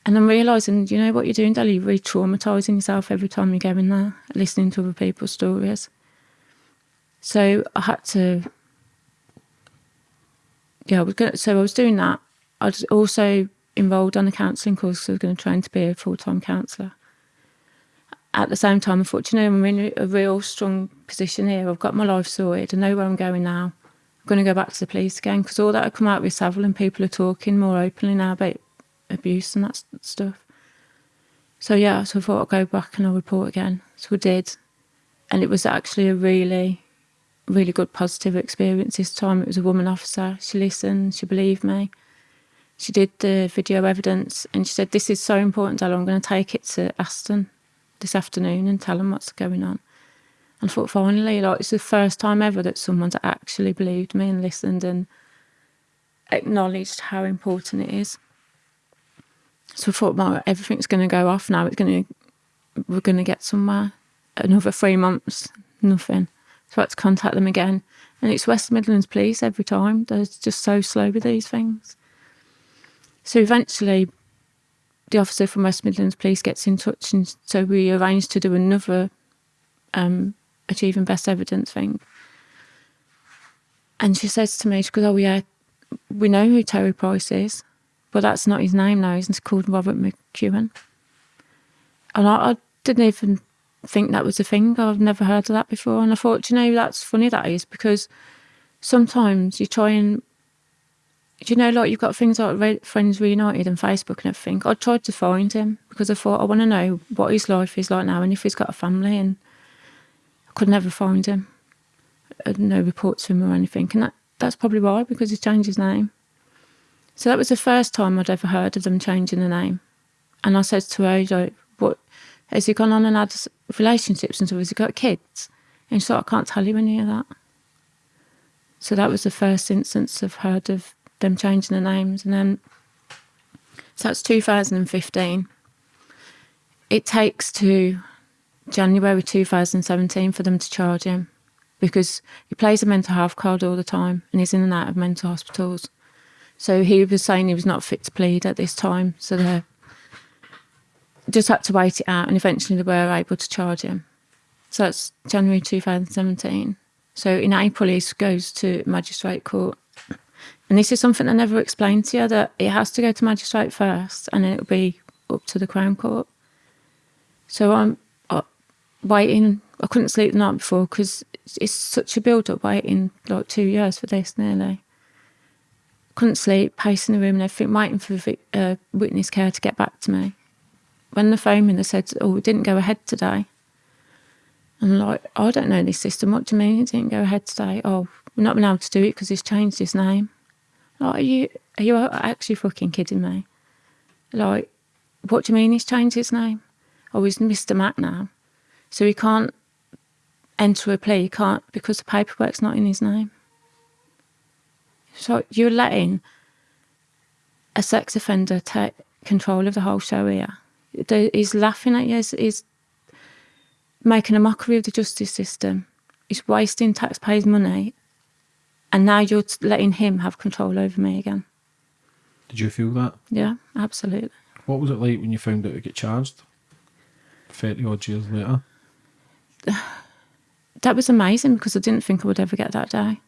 And I'm realising, you know what you're doing, Dali? You're re traumatising yourself every time you go in there, listening to other people's stories. So I had to, yeah, I was going so I was doing that. I was also enrolled on a counselling course, so I was going to train to be a full time counsellor. At the same time, know, I'm in a real strong position here. I've got my life sorted. I know where I'm going now. I'm going to go back to the police again because all that had come out with Savile and people are talking more openly now about abuse and that stuff. So yeah, so I thought I'd go back and I'll report again. So I did. And it was actually a really, really good positive experience this time. It was a woman officer. She listened, she believed me. She did the video evidence and she said, This is so important, Della. I'm going to take it to Aston this afternoon and tell them what's going on. And I thought, finally, like, it's the first time ever that someone's actually believed me and listened and acknowledged how important it is. So I thought, well, everything's going to go off now. It's going to, we're going to get somewhere. Another three months, nothing. So I had to contact them again. And it's West Midlands Police every time. They're just so slow with these things. So eventually, the officer from West Midlands Police gets in touch, and so we arranged to do another um, achieving best evidence thing. And she says to me, she goes, "Oh yeah, we know who Terry Price is." but that's not his name now. He's called Robert McEwen. And I, I, didn't even think that was a thing. I've never heard of that before. And I thought, you know, that's funny that is because sometimes you try and, you know, like you've got things like Friends Reunited and Facebook and everything. I tried to find him because I thought I want to know what his life is like now and if he's got a family. And I could never find him. Uh, no reports from him or anything. And that, that's probably why, because he's changed his name. So that was the first time I'd ever heard of them changing the name. And I said to her, like, what, has he gone on and had relationships and has he got kids? And she said, I can't tell you any of that. So that was the first instance I've heard of them changing the names. And then, so that's 2015. It takes to January 2017 for them to charge him because he plays a mental health card all the time and he's in and out of mental hospitals. So he was saying he was not fit to plead at this time. So they just had to wait it out, and eventually they were able to charge him. So that's January 2017. So in April, he goes to magistrate court. And this is something I never explained to you that it has to go to magistrate first, and then it'll be up to the Crown Court. So I'm uh, waiting. I couldn't sleep the night before because it's such a build up waiting like two years for this nearly couldn't sleep, pacing the room and everything, waiting for uh, witness care to get back to me. When the phone me, they said, "Oh, it didn't go ahead today." I'm like, I don't know this system. What do you mean it didn't go ahead today? Oh, we're not been able to do it because he's changed his name. Like, are you are you actually fucking kidding me? Like, what do you mean he's changed his name? Oh, he's Mr. Mac now, so he can't enter a plea. He can't because the paperwork's not in his name. So you're letting a sex offender take control of the whole show here. He's laughing at you. He's, he's making a mockery of the justice system. He's wasting taxpayers' money. And now you're letting him have control over me again. Did you feel that? Yeah, absolutely. What was it like when you found out to get charged? 30 odd years later? That was amazing because I didn't think I would ever get that day.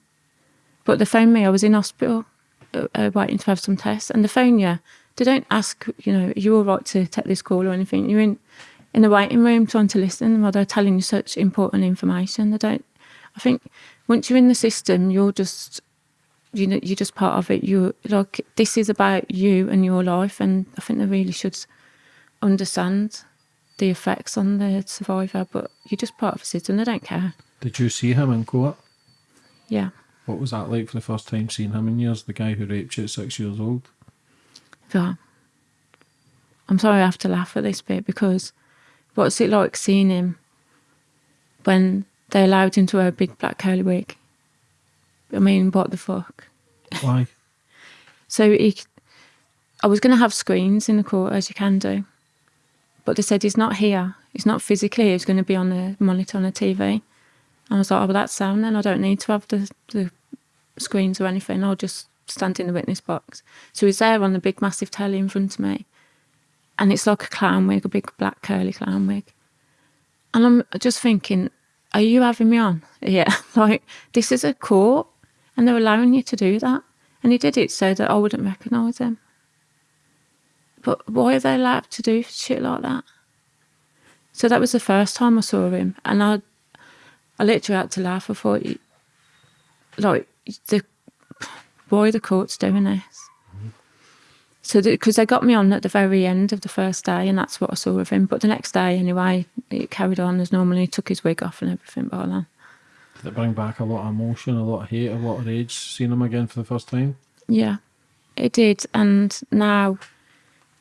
But they phoned me. I was in hospital uh, uh, waiting to have some tests, and they phone you. They don't ask, you know, are you all right to take this call or anything. You're in in the waiting room trying to listen while they're telling you such important information. They don't. I think once you're in the system, you're just you know you're just part of it. You like this is about you and your life, and I think they really should understand the effects on the survivor. But you're just part of the system. They don't care. Did you see him in court? Yeah. What was that like for the first time seeing him in years? The guy who raped you at six years old. Yeah. I'm sorry I have to laugh at this bit because what's it like seeing him when they allowed him to wear a big black curly wig. I mean, what the fuck? Why? So he, I was going to have screens in the court as you can do, but they said he's not here. He's not physically. He's going to be on the monitor on the TV. And I was like, oh, well, that's sound then. I don't need to have the, the screens or anything. I'll just stand in the witness box. So he's there on the big, massive telly in front of me, and it's like a clown wig, a big black curly clown wig. And I'm just thinking, are you having me on? Yeah, like this is a court, and they're allowing you to do that. And he did it so that I wouldn't recognise him. But why are they allowed to do shit like that? So that was the first time I saw him, and I, I literally had to laugh. I thought, like, the why the court's doing this? So because they got me on at the very end of the first day, and that's what I saw of him. But the next day, anyway, it carried on as normal. He took his wig off and everything by then. Did it bring back a lot of emotion, a lot of hate, a lot of rage, seeing him again for the first time? Yeah, it did. And now,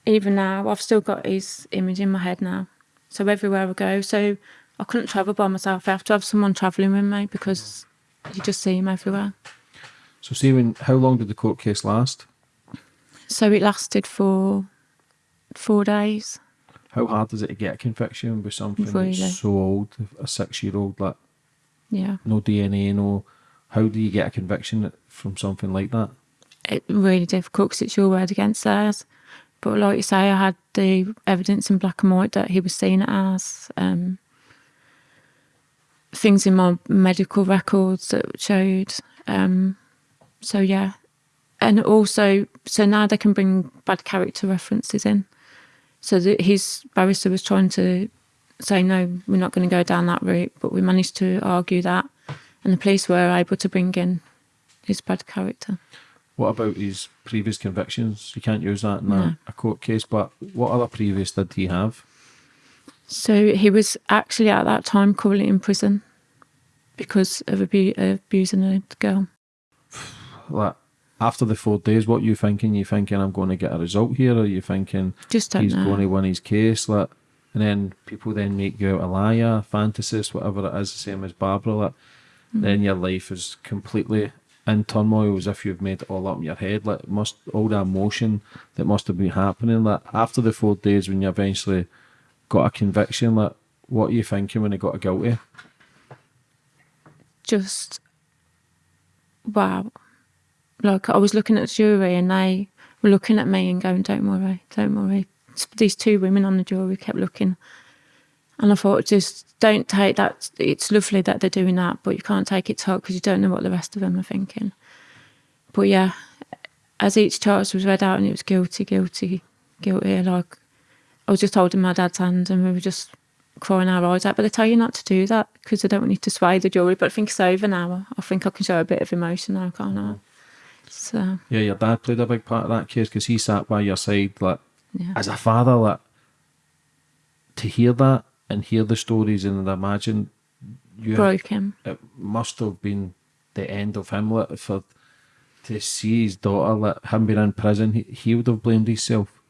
even now, I've still got his image in my head now. So everywhere I go, so I couldn't travel by myself. I have to have someone travelling with me because you just see him everywhere. So, see, when, how long did the court case last? So it lasted for four days. How hard is it to get a conviction with something Really? that's so old, a six year old, like Yeah, no DNA, no. How do you get a conviction from something like that? it really difficult because it's your word against theirs. But like you say, I had the evidence in black and white that he was seen as. Um, things in my medical records that showed. Um, so yeah, and also so now they can bring bad character references in. So that his barrister was trying to say no, we're not going to go down that route, but we managed to argue that, and the police were able to bring in his bad character. What about his previous convictions? You can't use that in a, No. a court case, but what other previous did he have? So he was actually at that time currently in prison because of abu- abusing a girl. Like, after the four days, what you thinking? You thinking I'm going to get a result here, or you thinking Just he's know. going to win his case? Like, and then people then make you out a liar, fantasist, whatever it is, the same as Barbara. Like, Mm-hmm. then your life is completely in turmoil, as if you've made it all up in your head. Like, must all the emotion that must have been happening. Like, after the four days, when you eventually got a conviction, like, what are you thinking when you got a guilty? Just wow. Like I was looking at the jury and they were looking at me and going, "Don't worry, don't worry." These two women on the jury kept looking, and I thought, just don't take that. It's lovely that they're doing that, but you can't take it to heart because you don't know what the rest of them are thinking. But yeah, as each charge was read out and it was guilty, guilty, guilty, like I was just holding my dad's hand and we were just crying our eyes out. But they tell you not to do that because they don't want you to sway the jury. But I think it's over now. I think I can show a bit of emotion now, can't I? So Yeah, your dad played a big part of that case because he sat by your side, like, yeah, as a father, like, to hear that and hear the stories and imagine you broke him. it must have been the end of him like, for to see his daughter like him being in prison he, he would have blamed himself.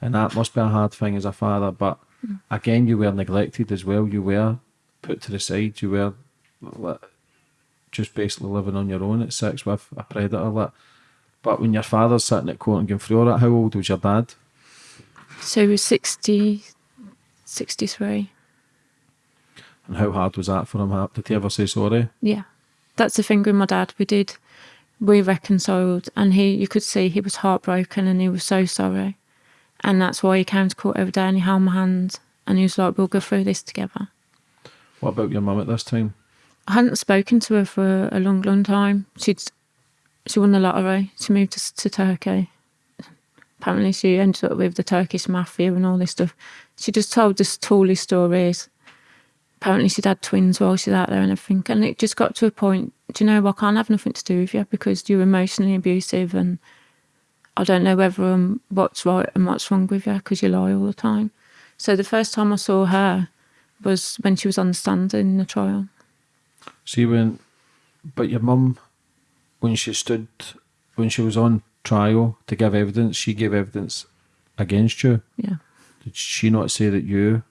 And that must be a hard thing as a father but mm. again you were neglected as well. You were put to the side. You were like, just basically living on your own at six with a predator like but when your father's sitting at court and going through all that how old was your dad? So he was 60, 63. and how hard was that for him? Did he ever say sorry? Yeah, that's the thing with my dad. We did, we reconciled, and he, you could see he was heartbroken and he was so sorry, and that's why he came to court every day and he held my hand and he was like, "We'll go through this together." what about your mum at this time I hadn't spoken to her for a long, long time. She'd she won the lottery. She moved to, to Turkey. Apparently, she ended up with the Turkish mafia and all this stuff. She just told the tallest stories. Apparently, she'd had twins while she's out there and everything. And it just got to a point. Do you know? I can't have nothing to do with you because you're emotionally abusive, and I don't know whether um, what's right and what's wrong with you because you lie all the time. So the first time I saw her was when she was on the stand in the trial. See when, but your mum, when she stood, when she was on trial to give evidence, she gave evidence against you. Yeah. Did she not say that you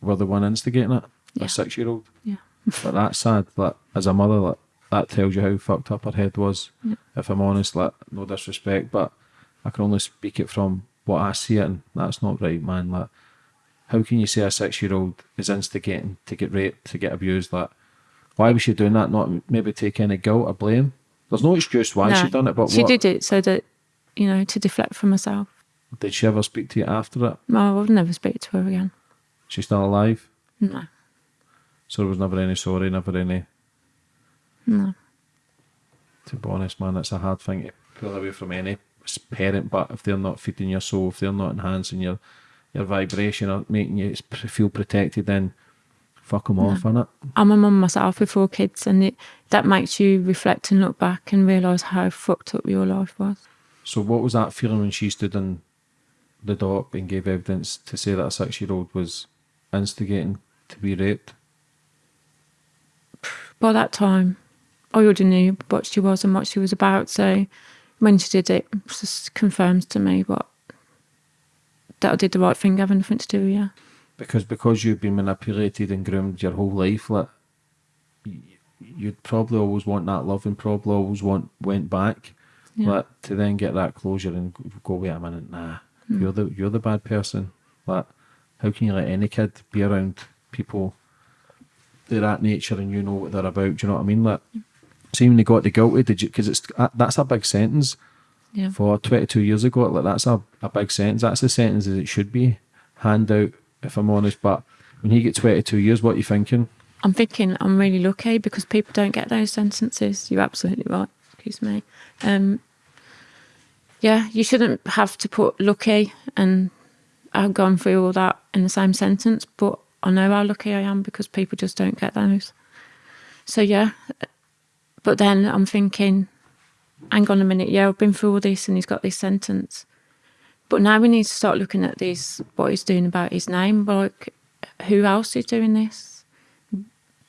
were the one instigating it? Yeah. A six-year-old. Yeah. but that's sad. Like as a mother, like that tells you how fucked up her head was. If I'm honest, like no disrespect, but I can only speak it from what I see it, and that's not right, man. Like, how can you say a six-year-old is instigating to get raped, to get abused? Like, why was she doing that? Not maybe take any guilt or blame. There's no excuse why she done it, but she what, did it so that you know to deflect from herself. did she ever speak to you after it? No, I would never speak to her again. She's still alive, No, so there was never any sorry, never any. no. To be honest, man, it's a hard thing to pull away from any parent. But if they're not feeding your soul, if they're not enhancing your your vibration or making you feel protected, then fuck them off, innit? I'm a mum myself with four kids, and it that makes you reflect and look back and realise how fucked up your life was. So, what was that feeling when she stood in the dock and gave evidence to say that a six year old was instigating to be raped? By that time, I already knew what she was and what she was about. So when she did it, it just confirms to me what that I did the right thing, having nothing to do with her. Because because you've been manipulated and groomed your whole life, like you'd probably always want that love and probably always want went back. Yeah. Like to then get that closure and go wait a minute, nah, you're the you're the bad person. Like how can you let any kid be around people they're that nature and you know what they're about? Do you know what I mean? Like, see when they got the guilty, did you? Because it's uh, that's a big sentence Yeah. for 22 years ago. Like that's a, a big sentence. That's the sentence that it should be hand out. If I'm honest, but when you get 22 years, what are you thinking? I'm thinking I'm really lucky because people don't get those sentences. You're absolutely right. Excuse me. Um, yeah, you shouldn't have to put lucky and I've gone through all that in the same sentence, but I know how lucky I am because people just don't get those. So yeah, but then I'm thinking, hang on a minute, yeah, I've been through all this and he's got this sentence. But now we need to start looking at this, what he's doing about his name. Like, who else is doing this?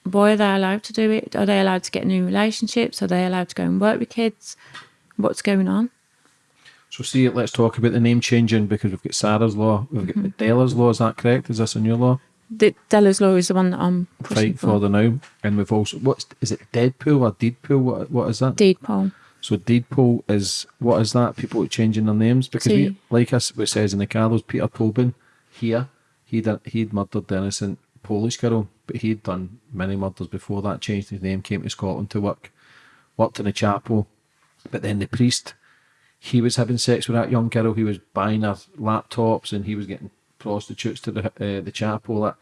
Why are they allowed to do it? Are they allowed to get new relationships? Are they allowed to go and work with kids? What's going on? So, see, let's talk about the name changing because we've got Sarah's law, we've got mm-hmm. Della's law. Is that correct? Is this a new law? The Della's law is the one that I'm pushing Fight for the now, and we've also what's is it Deadpool or deed poll? What what is that? deed poll. So deed poll is what is that? People changing their names because we, like us, it says in the car, there's Peter Tobin here. He'd he'd murdered the innocent Polish girl, but he'd done many murders before that. Changed his name, came to Scotland to work, worked in a chapel, but then the priest, he was having sex with that young girl. He was buying her laptops and he was getting prostitutes to the uh, the chapel. That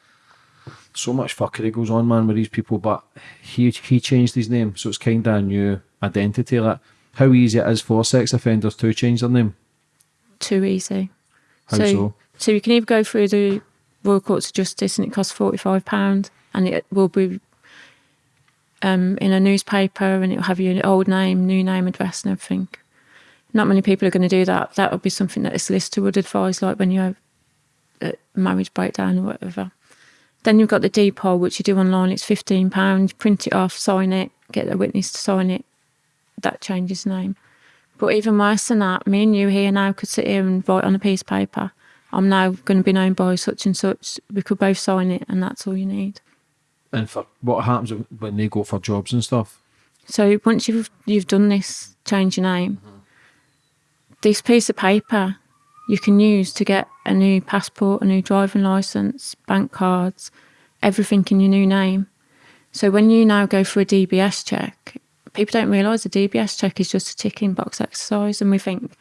so much fuckery goes on, man, with these people. But he he changed his name, so it's kind of a new identity. Like how easy it is for sex offenders to change their name. Too easy. How so? so you can either go through the Royal Courts of Justice and it costs £45 and it will be um, in a newspaper and it'll have your old name, new name, address and everything. Not many people are going to do that. That would be something that a solicitor would advise, like when you have a marriage breakdown or whatever. Then you've got the deed poll, which you do online. It's £15, print it off, sign it, get a witness to sign it. That changes name. But even worse than that, me and you here now could sit here and write on a piece of paper. I'm now going to be known by such and such. We could both sign it, and that's all you need. And for what happens when they go for jobs and stuff? So once you've you've done this, change your name. Mm-hmm. This piece of paper you can use to get a new passport, a new driving license, bank cards, everything in your new name. So when you now go for a DBS check, people don't realise a DBS check is just a ticking box exercise, and we think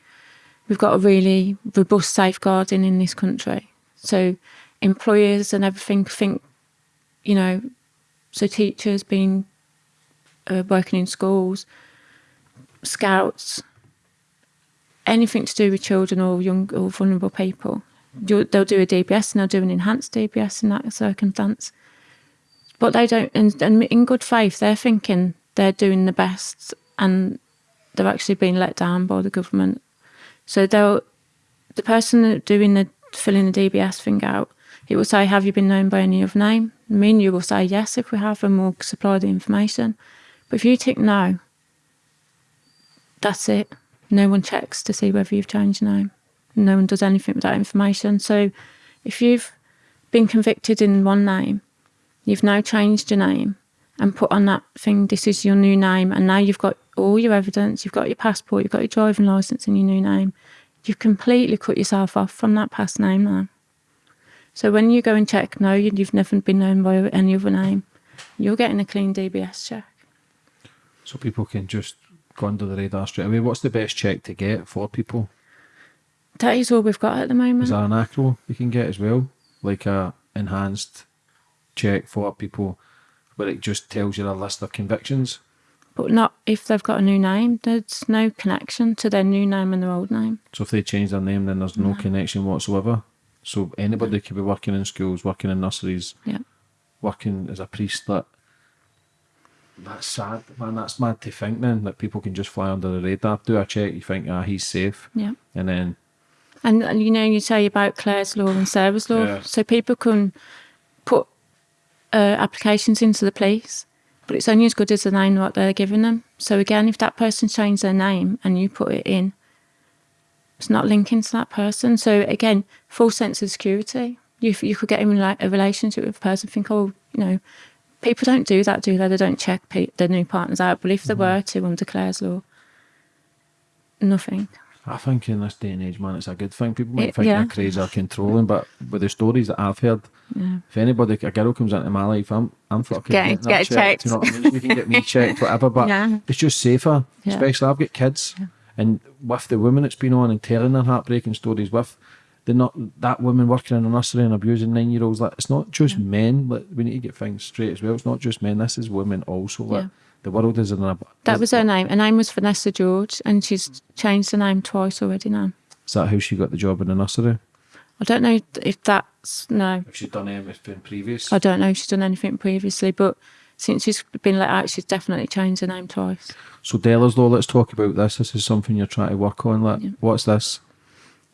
we've got a really robust safeguarding in this country. So employers and everything think, you know, so teachers being uh, working in schools, scouts, anything to do with children or young or vulnerable people. They'll do a DBS and they'll do an enhanced DBS in that circumstance. But they don't, and, and in good faith, they're thinking they're doing the best and they're actually being let down by the government. So they'll, the person doing the filling the DBS thing out, it will say, "Have you been known by any other name?" Me and you will say yes if we have, and we'll supply the information. But if you tick no, that's it. No one checks to see whether you've changed your name. No one does anything with that information. So if you've been convicted in one name, you've now changed your name, and put on that thing, this is your new name. And now you've got all your evidence, you've got your passport, you've got your driving license and your new name. You've completely cut yourself off from that past name now. So when you go and check, no, you- you've never been known by any other name, you're getting a clean DBS check. So people can just go under the radar straight away. What's the best check to get for people? That is all we've got at the moment. Is there an acro you can get as well? Like a enhanced check for people where it just tells you a list of convictions? but not if they've got a new name. There's no connection to their new name and their old name. So if they change their name, then there's no connection whatsoever. So anybody could be working in schools, working in nurseries, Yeah. working as a priest. That that's sad, man. That's mad to think. Then that people can just fly under the radar, do a check, you think, ah, he's safe, Yeah. and then And, and you know, you say about Claire's law and Sarah's law. Yeah. So people can put uh, applications into the police, but it's only as good as the name what they're giving them. So again, if that person changed their name and you put it in, it's not linking to that person. So again, full sense of security. You, you could get in a relationship with a person, think, oh, you know, people don't do that, do they? They don't check pe- their new partners out. But if they were to under Claire's law, nothing. I think in this day and age, man, it's a good thing. People might It- think yeah. they're crazy or controlling, but with the stories that I've heard, if anybody, a girl comes into my life, I'm, I'm fucking Get- getting get checked. You know what I mean? You can get me checked, whatever, but Yeah. it's just safer. Yeah. Especially, I've got kids, and with the women that's been on and telling their heartbreaking stories with. The not that woman working in a nursery and abusing nine year olds. Like it's not just men. Like we need to get things straight as well. It's not just men. This is women also. Like Yeah. The world is in a. That was her name. Her name was Vanessa George, and she's changed the name twice already now. Is that how she got the job in the nursery? I don't know if that's no. If she'd done anything previous. I don't know if she's done anything previously, but since she's been let out, she's definitely changed her name twice. So Della's law, let's talk about this. This is something you're trying to work on. Like, what's this?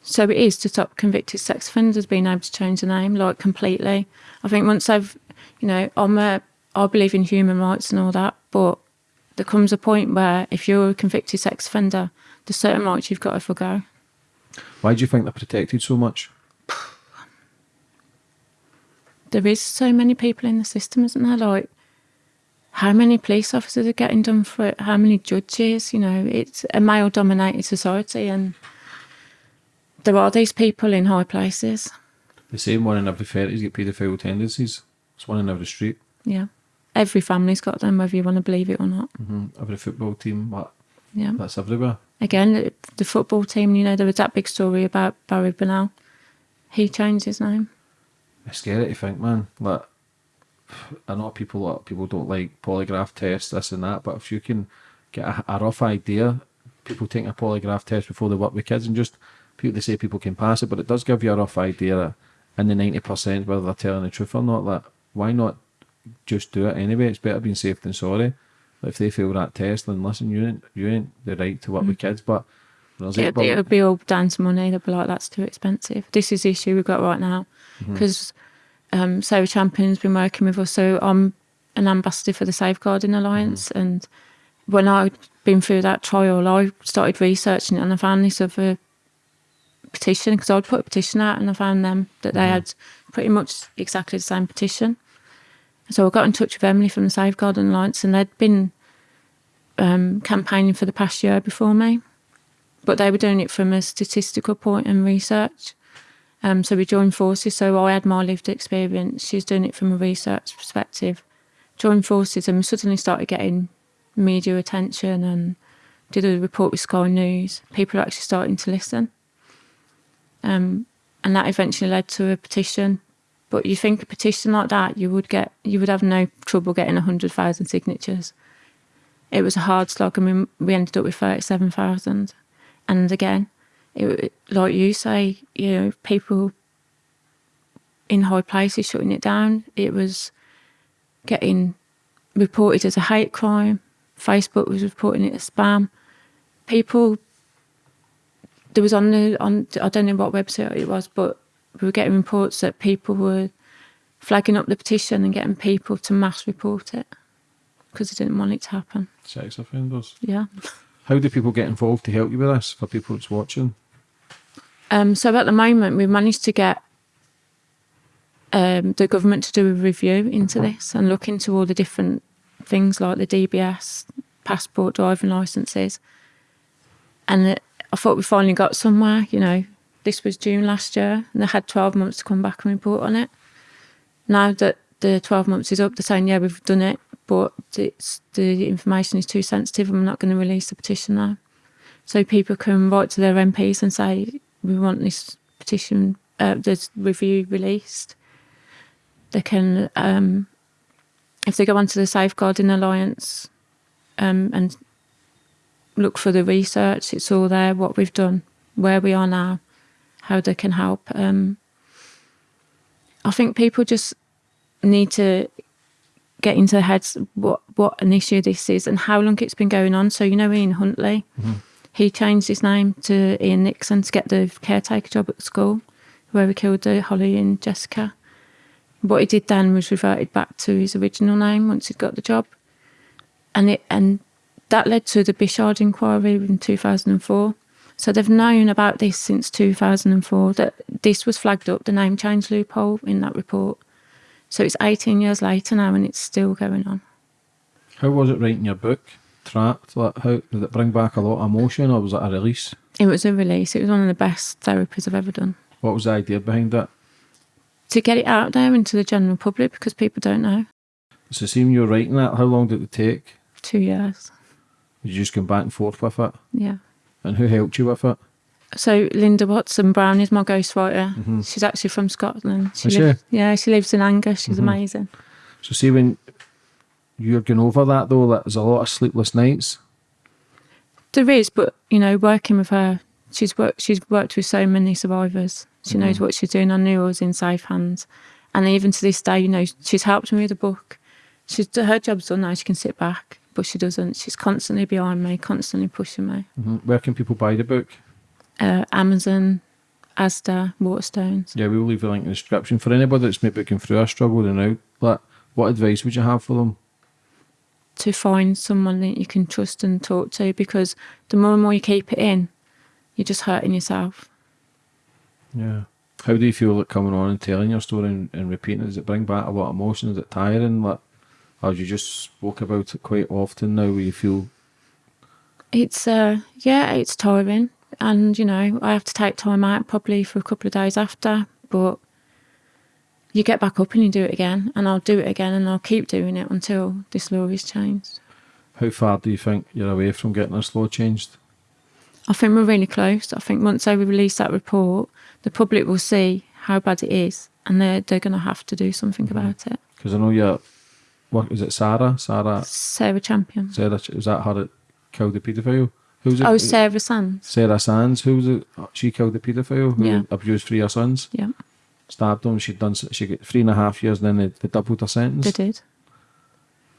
So it is to stop convicted sex offenders being able to change the name, like completely. I think once they've, you know, I'm a, I believe in human rights and all that, but there comes a point where if you're a convicted sex offender, there's certain rights you've got to forgo. Why do you think they're protected so much? there is so many people in the system, isn't there? Like, how many police officers are getting done for it? How many judges? You know, it's a male dominated society, and there are these people in high places. The same one in every thirties get paedophile tendencies. It's one in every street. Yeah. Every family's got them, whether you want to believe it or not. hmm Every football team, what? Yeah. That's everywhere. Again, the- football team, you know, there was that big story about Barry Bennell. He changed his name. It's scary to think, man. Like, I know people, lot people don't like polygraph tests, this and that, but if you can get a, a rough idea, people take a polygraph test before they work with kids, and just people they say people can pass it, but it does give you a rough idea in the ninety percent whether they're telling the truth or not. Like, why not just do it anyway? It's better being safe than sorry. If they fail that test, then listen, you ain't you ain't the right to work with mm. kids, but. there's It, it would be all down to money. They'd be like, that's too expensive. This is the issue we've got right now. Mm-hmm. Because um, Sarah Champion's been working with us. So I'm an ambassador for the Safeguarding Alliance. Mm-hmm. And when I'd been through that trial, I started researching it and I found this other petition because I'd put a petition out and I found them that they mm-hmm. had pretty much exactly the same petition. So I got in touch with Emily from the Safeguarding Alliance and they'd been um, campaigning for the past year before me but they were doing it from a statistical point and research. Um, so we joined forces. So I had my lived experience. She's doing it from a research perspective. Joined forces, and we suddenly started getting media attention and did a report with Sky News. People are actually starting to listen, um, and that eventually led to a petition. But you think a petition like that, you would get, you would have no trouble getting hundred thousand signatures. It was a hard slog, and we, we ended up with thirty-seven thousand. And again, it, like you say, you know, people in high places shutting it down. It was getting reported as a hate crime. Facebook was reporting it as spam. People, there was on the on I don't know what website it was, but we were getting reports that people were flagging up the petition and getting people to mass report it because they didn't want it to happen. sex offenders. Yeah. How do people get involved to help you with this for people that's watching? Um, so at the moment, we've managed to get um, the government to do a review into this and look into all the different things like the DBS, passport, driving licenses. And it, I thought we finally got somewhere, you know. This was June last year, and they had 12 months to come back and report on it. Now that the 12 months is up, they're saying, yeah, we've done it, but it's, the information is too sensitive and we're not going to release the petition now. So people can write to their MPs and say, we want this petition, uh, this review released. They can, um, if they go onto the Safeguarding Alliance um, and look for the research, it's all there, what we've done, where we are now, how they can help. Um, I think people just need to get into their heads what, what an issue this is and how long it's been going on. So, you know, Ian Huntley, he changed his name to Ian Nixon to get the caretaker job at the school where he killed uh, Holly and Jessica. What he did then was reverted back to his original name once he'd got the job. And it and that led to the Bichard inquiry in 2004. So they've known about this since 2004, that this was flagged up, the name change loophole in that report. So it's 18 years later now and it's still going on. How was it writing your book? Trapped? Like, how did it bring back a lot of emotion, or was it a release? It was a release. It was one of the best therapies I've ever done. What was the idea behind that? To get it out there into the general public because people don't know. So, seeing you writing that, how long did it take? Two years. Did you just come back and forth with it? Yeah. And who helped you with it? So Linda Watson Brown is my ghostwriter. Mm-hmm. She's actually from Scotland. Is she? lives- Yeah, she lives in Angus. She's mm-hmm. amazing. So, see when you're going over that though, that there's a lot of sleepless nights. There is, but you know, working with her, she's worked. She's worked with so many survivors. She knows mm-hmm. what she's doing. I knew I was in safe hands, and even to this day, you know, she's helped me with the book. She's her job's done now. She can sit back, but she doesn't. She's constantly behind me, constantly pushing me. Mhm. Where can people buy the book? Uh, Amazon, Asda, Waterstones. Yeah, we'll leave a link in the description for anybody that's maybe going through a struggle and out. Like, what advice would you have for them? to find someone that you can trust and talk to because the more and more you keep it in, you're just hurting yourself. Yeah. How do you feel like coming on and telling your story and, and repeating it? Does it bring back a lot of emotion? Is it tiring? Like, or you just spoke about it quite often now where you feel, It's uh yeah, it's tiring and you know, I have to take time out probably for a couple of days after, but you get back up and you do it again and I'll do it again and I'll keep doing it until this law is changed. how far do you think you're away from getting this law changed? I think we're really close. I think once they release that report, the public will see how bad it is and they're they're gonna have to do something about it. Because I know you're, what is it, Sarah? Sarah, Sarah Champion. Sarah, was that her that killed the paedophile? Who's it? Oh, Sarah Sands. Sarah Sands, who was it? She killed the paedophile who Yeah. abused three of her sons, Yeah, stabbed them. She'd done, she got three and a half years, and then they, they doubled her sentence. they did.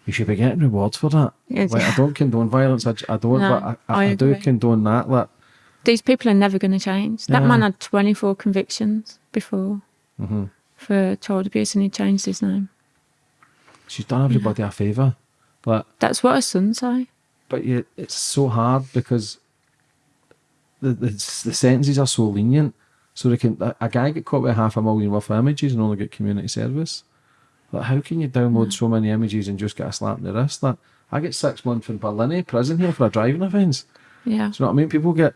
You should be getting rewards for that. Yes. Like, I don't condone violence. I, I don't, No, but I, I, I do condone that. Like, These people are never going to change. That Yeah. man had 24 convictions before hmm for child abuse and he changed his name. She's done everybody a favour. But That's what her son say. but you, it's so hard because the, the the sentences are so lenient. So they can a, guy get caught with half a million worth of images and only get community service. Like how can you download so many images and just get a slap in the wrist? Like I get six months in Berlin eh, prison here for a driving offence. Yeah. Do you know what I mean? People get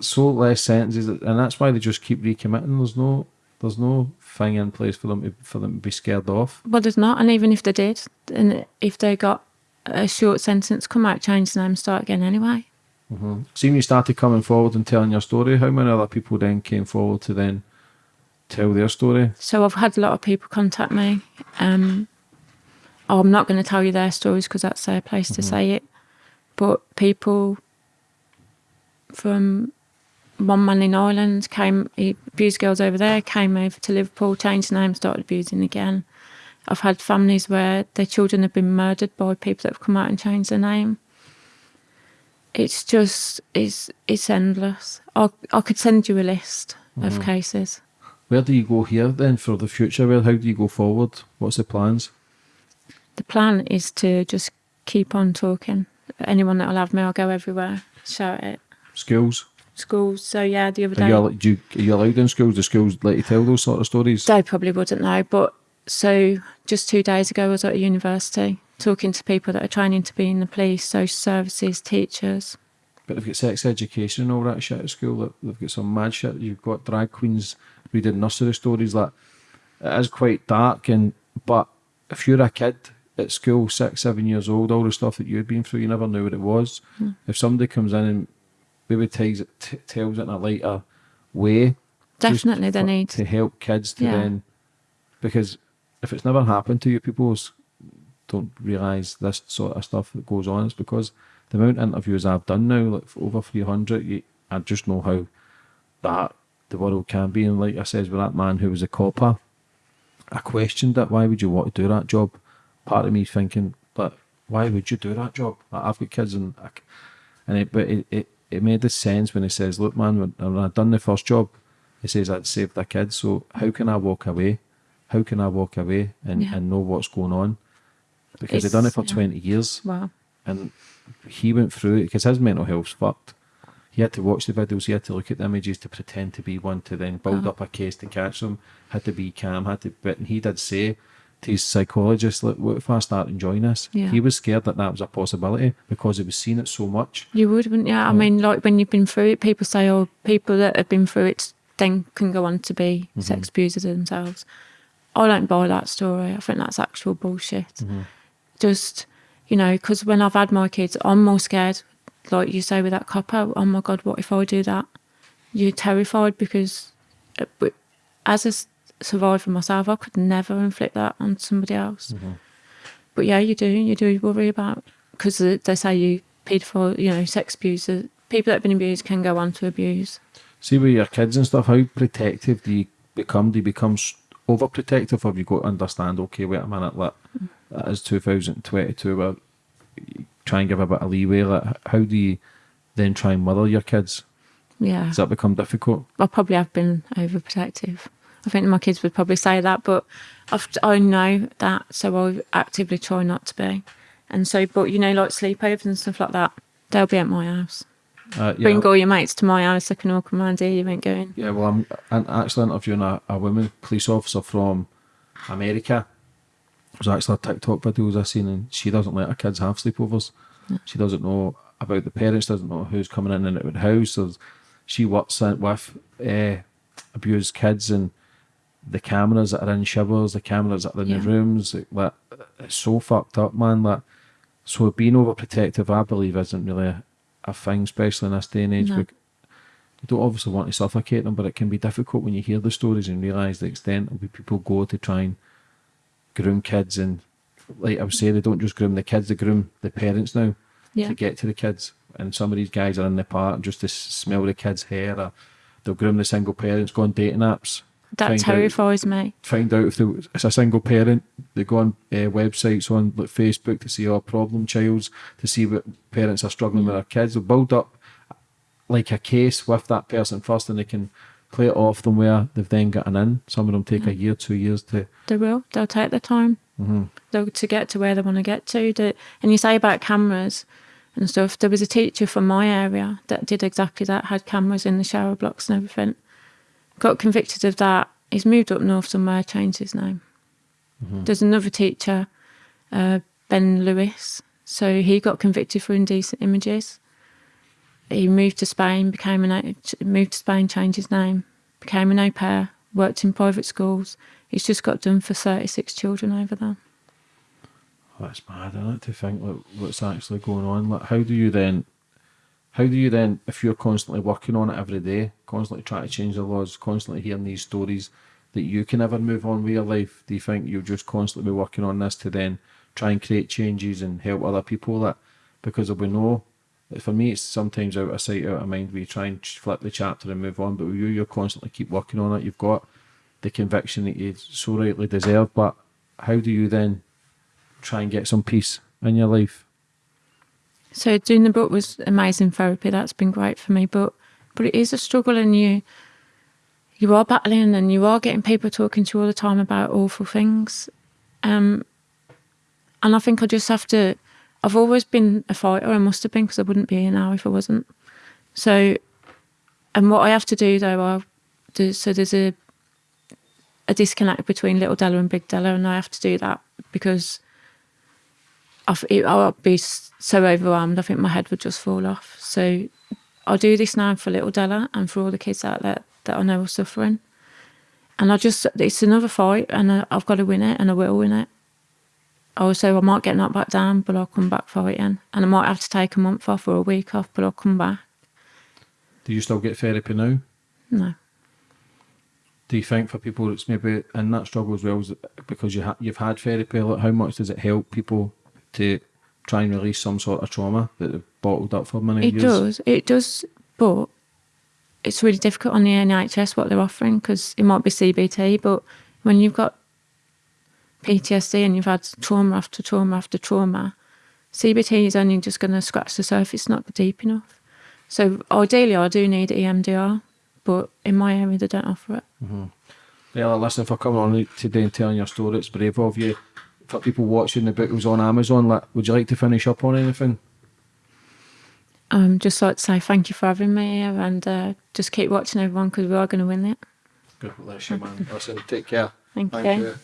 so less sentences, and that's why they just keep recommitting. There's no, there's no thing in place for them to, for them to be scared off. Well, there's not. And even if they did, and if they got a short sentence, come out, change the name, start again anyway. Mhm. Seeing you started coming forward and telling your story, how many other people then came forward to then tell their story? So I've had a lot of people contact me. Um, I'm not going to tell you their stories because that's their place to say it. But people from one man in Ireland came, he abused girls over there, came over to Liverpool, changed the name, started abusing again. I've had families where their children have been murdered by people that have come out and changed their name. It's just, it's, it's endless. I, I could send you a list of mm-hmm. cases. Where do you go here then for the future? Where how do you go forward? What's the plans? the plan is to just keep on talking. Anyone that'll have me, I'll go everywhere, shout it. Schools? Schools. So yeah, the other Are day you, al- do you, are you allowed in schools? Do schools let you tell those sort of stories? they probably wouldn't know, but so just two days ago I was at a university talking to people that are training to be in the police, social services, teachers. But they've got sex education and all that shit at school. They've got some mad shit. You've got drag queens reading nursery stories. Like it is quite dark. And but if you're a kid at school, six, seven years old, all the stuff that you'd been through, you never knew what it was. Hmm. If somebody comes in and maybe tells it, t- tells it in a lighter way, Definitely, they need. to help kids to Yeah. then because if it's never happened to you, people don't realise this sort of stuff that goes on. It's because the amount of interviews I've done now, like for over three hundred, you, I just know how that the world can be. And like I says, with that man who was a copper, I questioned that. Why would you want to do that job? Part of me thinking, but why would you do that job? Like, I've got kids, and I, and it, but it, it it made the sense when he says, "Look, man, when, when I done the first job, he says I'd saved their kids. So how can I walk away? How can I walk away and, Yeah. and know what's going on? Because they've done it for yeah. twenty years, Wow. and he went through it because his mental health's fucked. He had to watch the videos, he had to look at the images to pretend to be one, to then build Uh-huh. up a case to catch them. Had to be calm, had to. But and he did say to his psychologist, "Look, what if I start enjoying this?" Yeah. He was scared that that was a possibility because he was seeing it so much. You would, wouldn't you? I mean, like when you've been through it, people say, oh, people that have been through it then can go on to be sex abusers themselves. I don't buy that story. I think that's actual bullshit. Just, you know, because when I've had my kids, I'm more scared, like you say with that copper, oh my God, what if I do that? You're terrified because uh, as a s- for myself, I could never inflict that on somebody else. Mm-hmm. But yeah, you do. You do worry about because they say you paedophile, you know, sex abusers, uh, people that have been abused can go on to abuse. See with your kids and stuff, how protective do you become? Do you become overprotective, or have you got to understand? Okay, wait a minute, like mm. that is 2022. Where you try and give a bit of leeway. Like, how do you then try and mother your kids? Yeah, Does that become difficult? I probably have been overprotective. I think my kids would probably say that, but I've, I know that, so I actively try not to be. And so, but you know, like sleepovers and stuff like that, they'll be at my house. Uh, yeah, Bring all your mates to my house. I can all come around here. You ain't going. yeah. Well, I'm, I'm actually interviewing a, a woman police officer from America. There's actually a TikTok videos I've seen, and she doesn't let her kids have sleepovers. She doesn't know about the parents, doesn't know who's coming in and out of the house. So she works with uh, abused kids and the cameras that are in showers, the cameras that are in Yeah. the rooms. Like, it's so fucked up, man. Like, so being overprotective, I believe, isn't really a, a thing, especially in this day and age. No. We, you don't obviously want to suffocate them, but it can be difficult when you hear the stories and realise the extent of people go to try and groom kids. And like I was saying, they don't just groom the kids, they groom the parents now Yeah. to get to the kids. And some of these guys are in the park just to smell the kids' hair, or they'll groom the single parents, go on dating apps. That find out- terrifies me. find out if they, it's a single parent. They go on uh, websites on like Facebook to see our problem childs to see what parents are struggling with their kids. They'll build up like a case with that person first, and they can play it off them where they've then gotten in. Some of them take a year, two years to. They will. They'll take the time. They'll to get to where they want to get to. And you say about cameras and stuff. There was a teacher from my area that did exactly that. Had cameras in the shower blocks and everything. Got convicted of that. He's moved up north somewhere. Changed his name. There's another teacher, uh, Ben Lewis. So he got convicted for indecent images. He moved to Spain, became an moved to Spain, changed his name, became an au pair, worked in private schools. He's just got done for 36 children over there. That's mad, isn't it? To think like what's actually going on. Like, how do you then? How do you then, if you're constantly working on it every day, constantly trying to change the laws, constantly hearing these stories, that you can ever move on with your life? Do you think you'll just constantly be working on this to then try and create changes and help other people? That because there'll be no. For me, it's sometimes out of sight, out of mind. We try and flip the chapter and move on, but with you, you're constantly keep working on it. You've got the conviction that you so rightly deserve, but how do you then try and get some peace in your life? So doing the book was amazing therapy. That's been great for me. But but it is a struggle, and you you are battling, and you are getting people talking to you all the time about awful things. Um, and I think I just have to. I've always been a fighter. I must have been because I wouldn't be here now if I wasn't. So, and what I have to do though, I do, so there's a a disconnect between Little Della and Big Della, and I have to do that because I it- I'd be so overwhelmed. I think my head would just fall off. So I'll do this now for little Della and for all the kids out there that I know are suffering. And I just, it's another fight and I, I've got to win it and I will win it. Also, I might get knocked back down, but I'll come back fighting. And I might have to take a month off or a week off, but I'll come back. Do you still get therapy now? No. Do you think for people that's maybe in that struggle as well, is because you ha- you've had therapy, like how much does it help people to try and release some sort of trauma that they've bottled up for many It years? It does. It does, but it's really difficult on the NHS what they're offering because it might be CBT, but when you've got PTSD and you've had trauma after trauma after trauma, CBT is only just going to scratch the surface, not deep enough. So ideally, I do need EMDR, but in my area, they don't offer it. Mm-hmm. Della, listen for coming on today and telling your story. It's brave of you. For people watching, the book was on Amazon. Like, would you like to finish up on anything? Um, just like to say thank you for having me here and uh, just keep watching everyone because we are going to win it. God bless you, man. Listen, take care. Thank, you.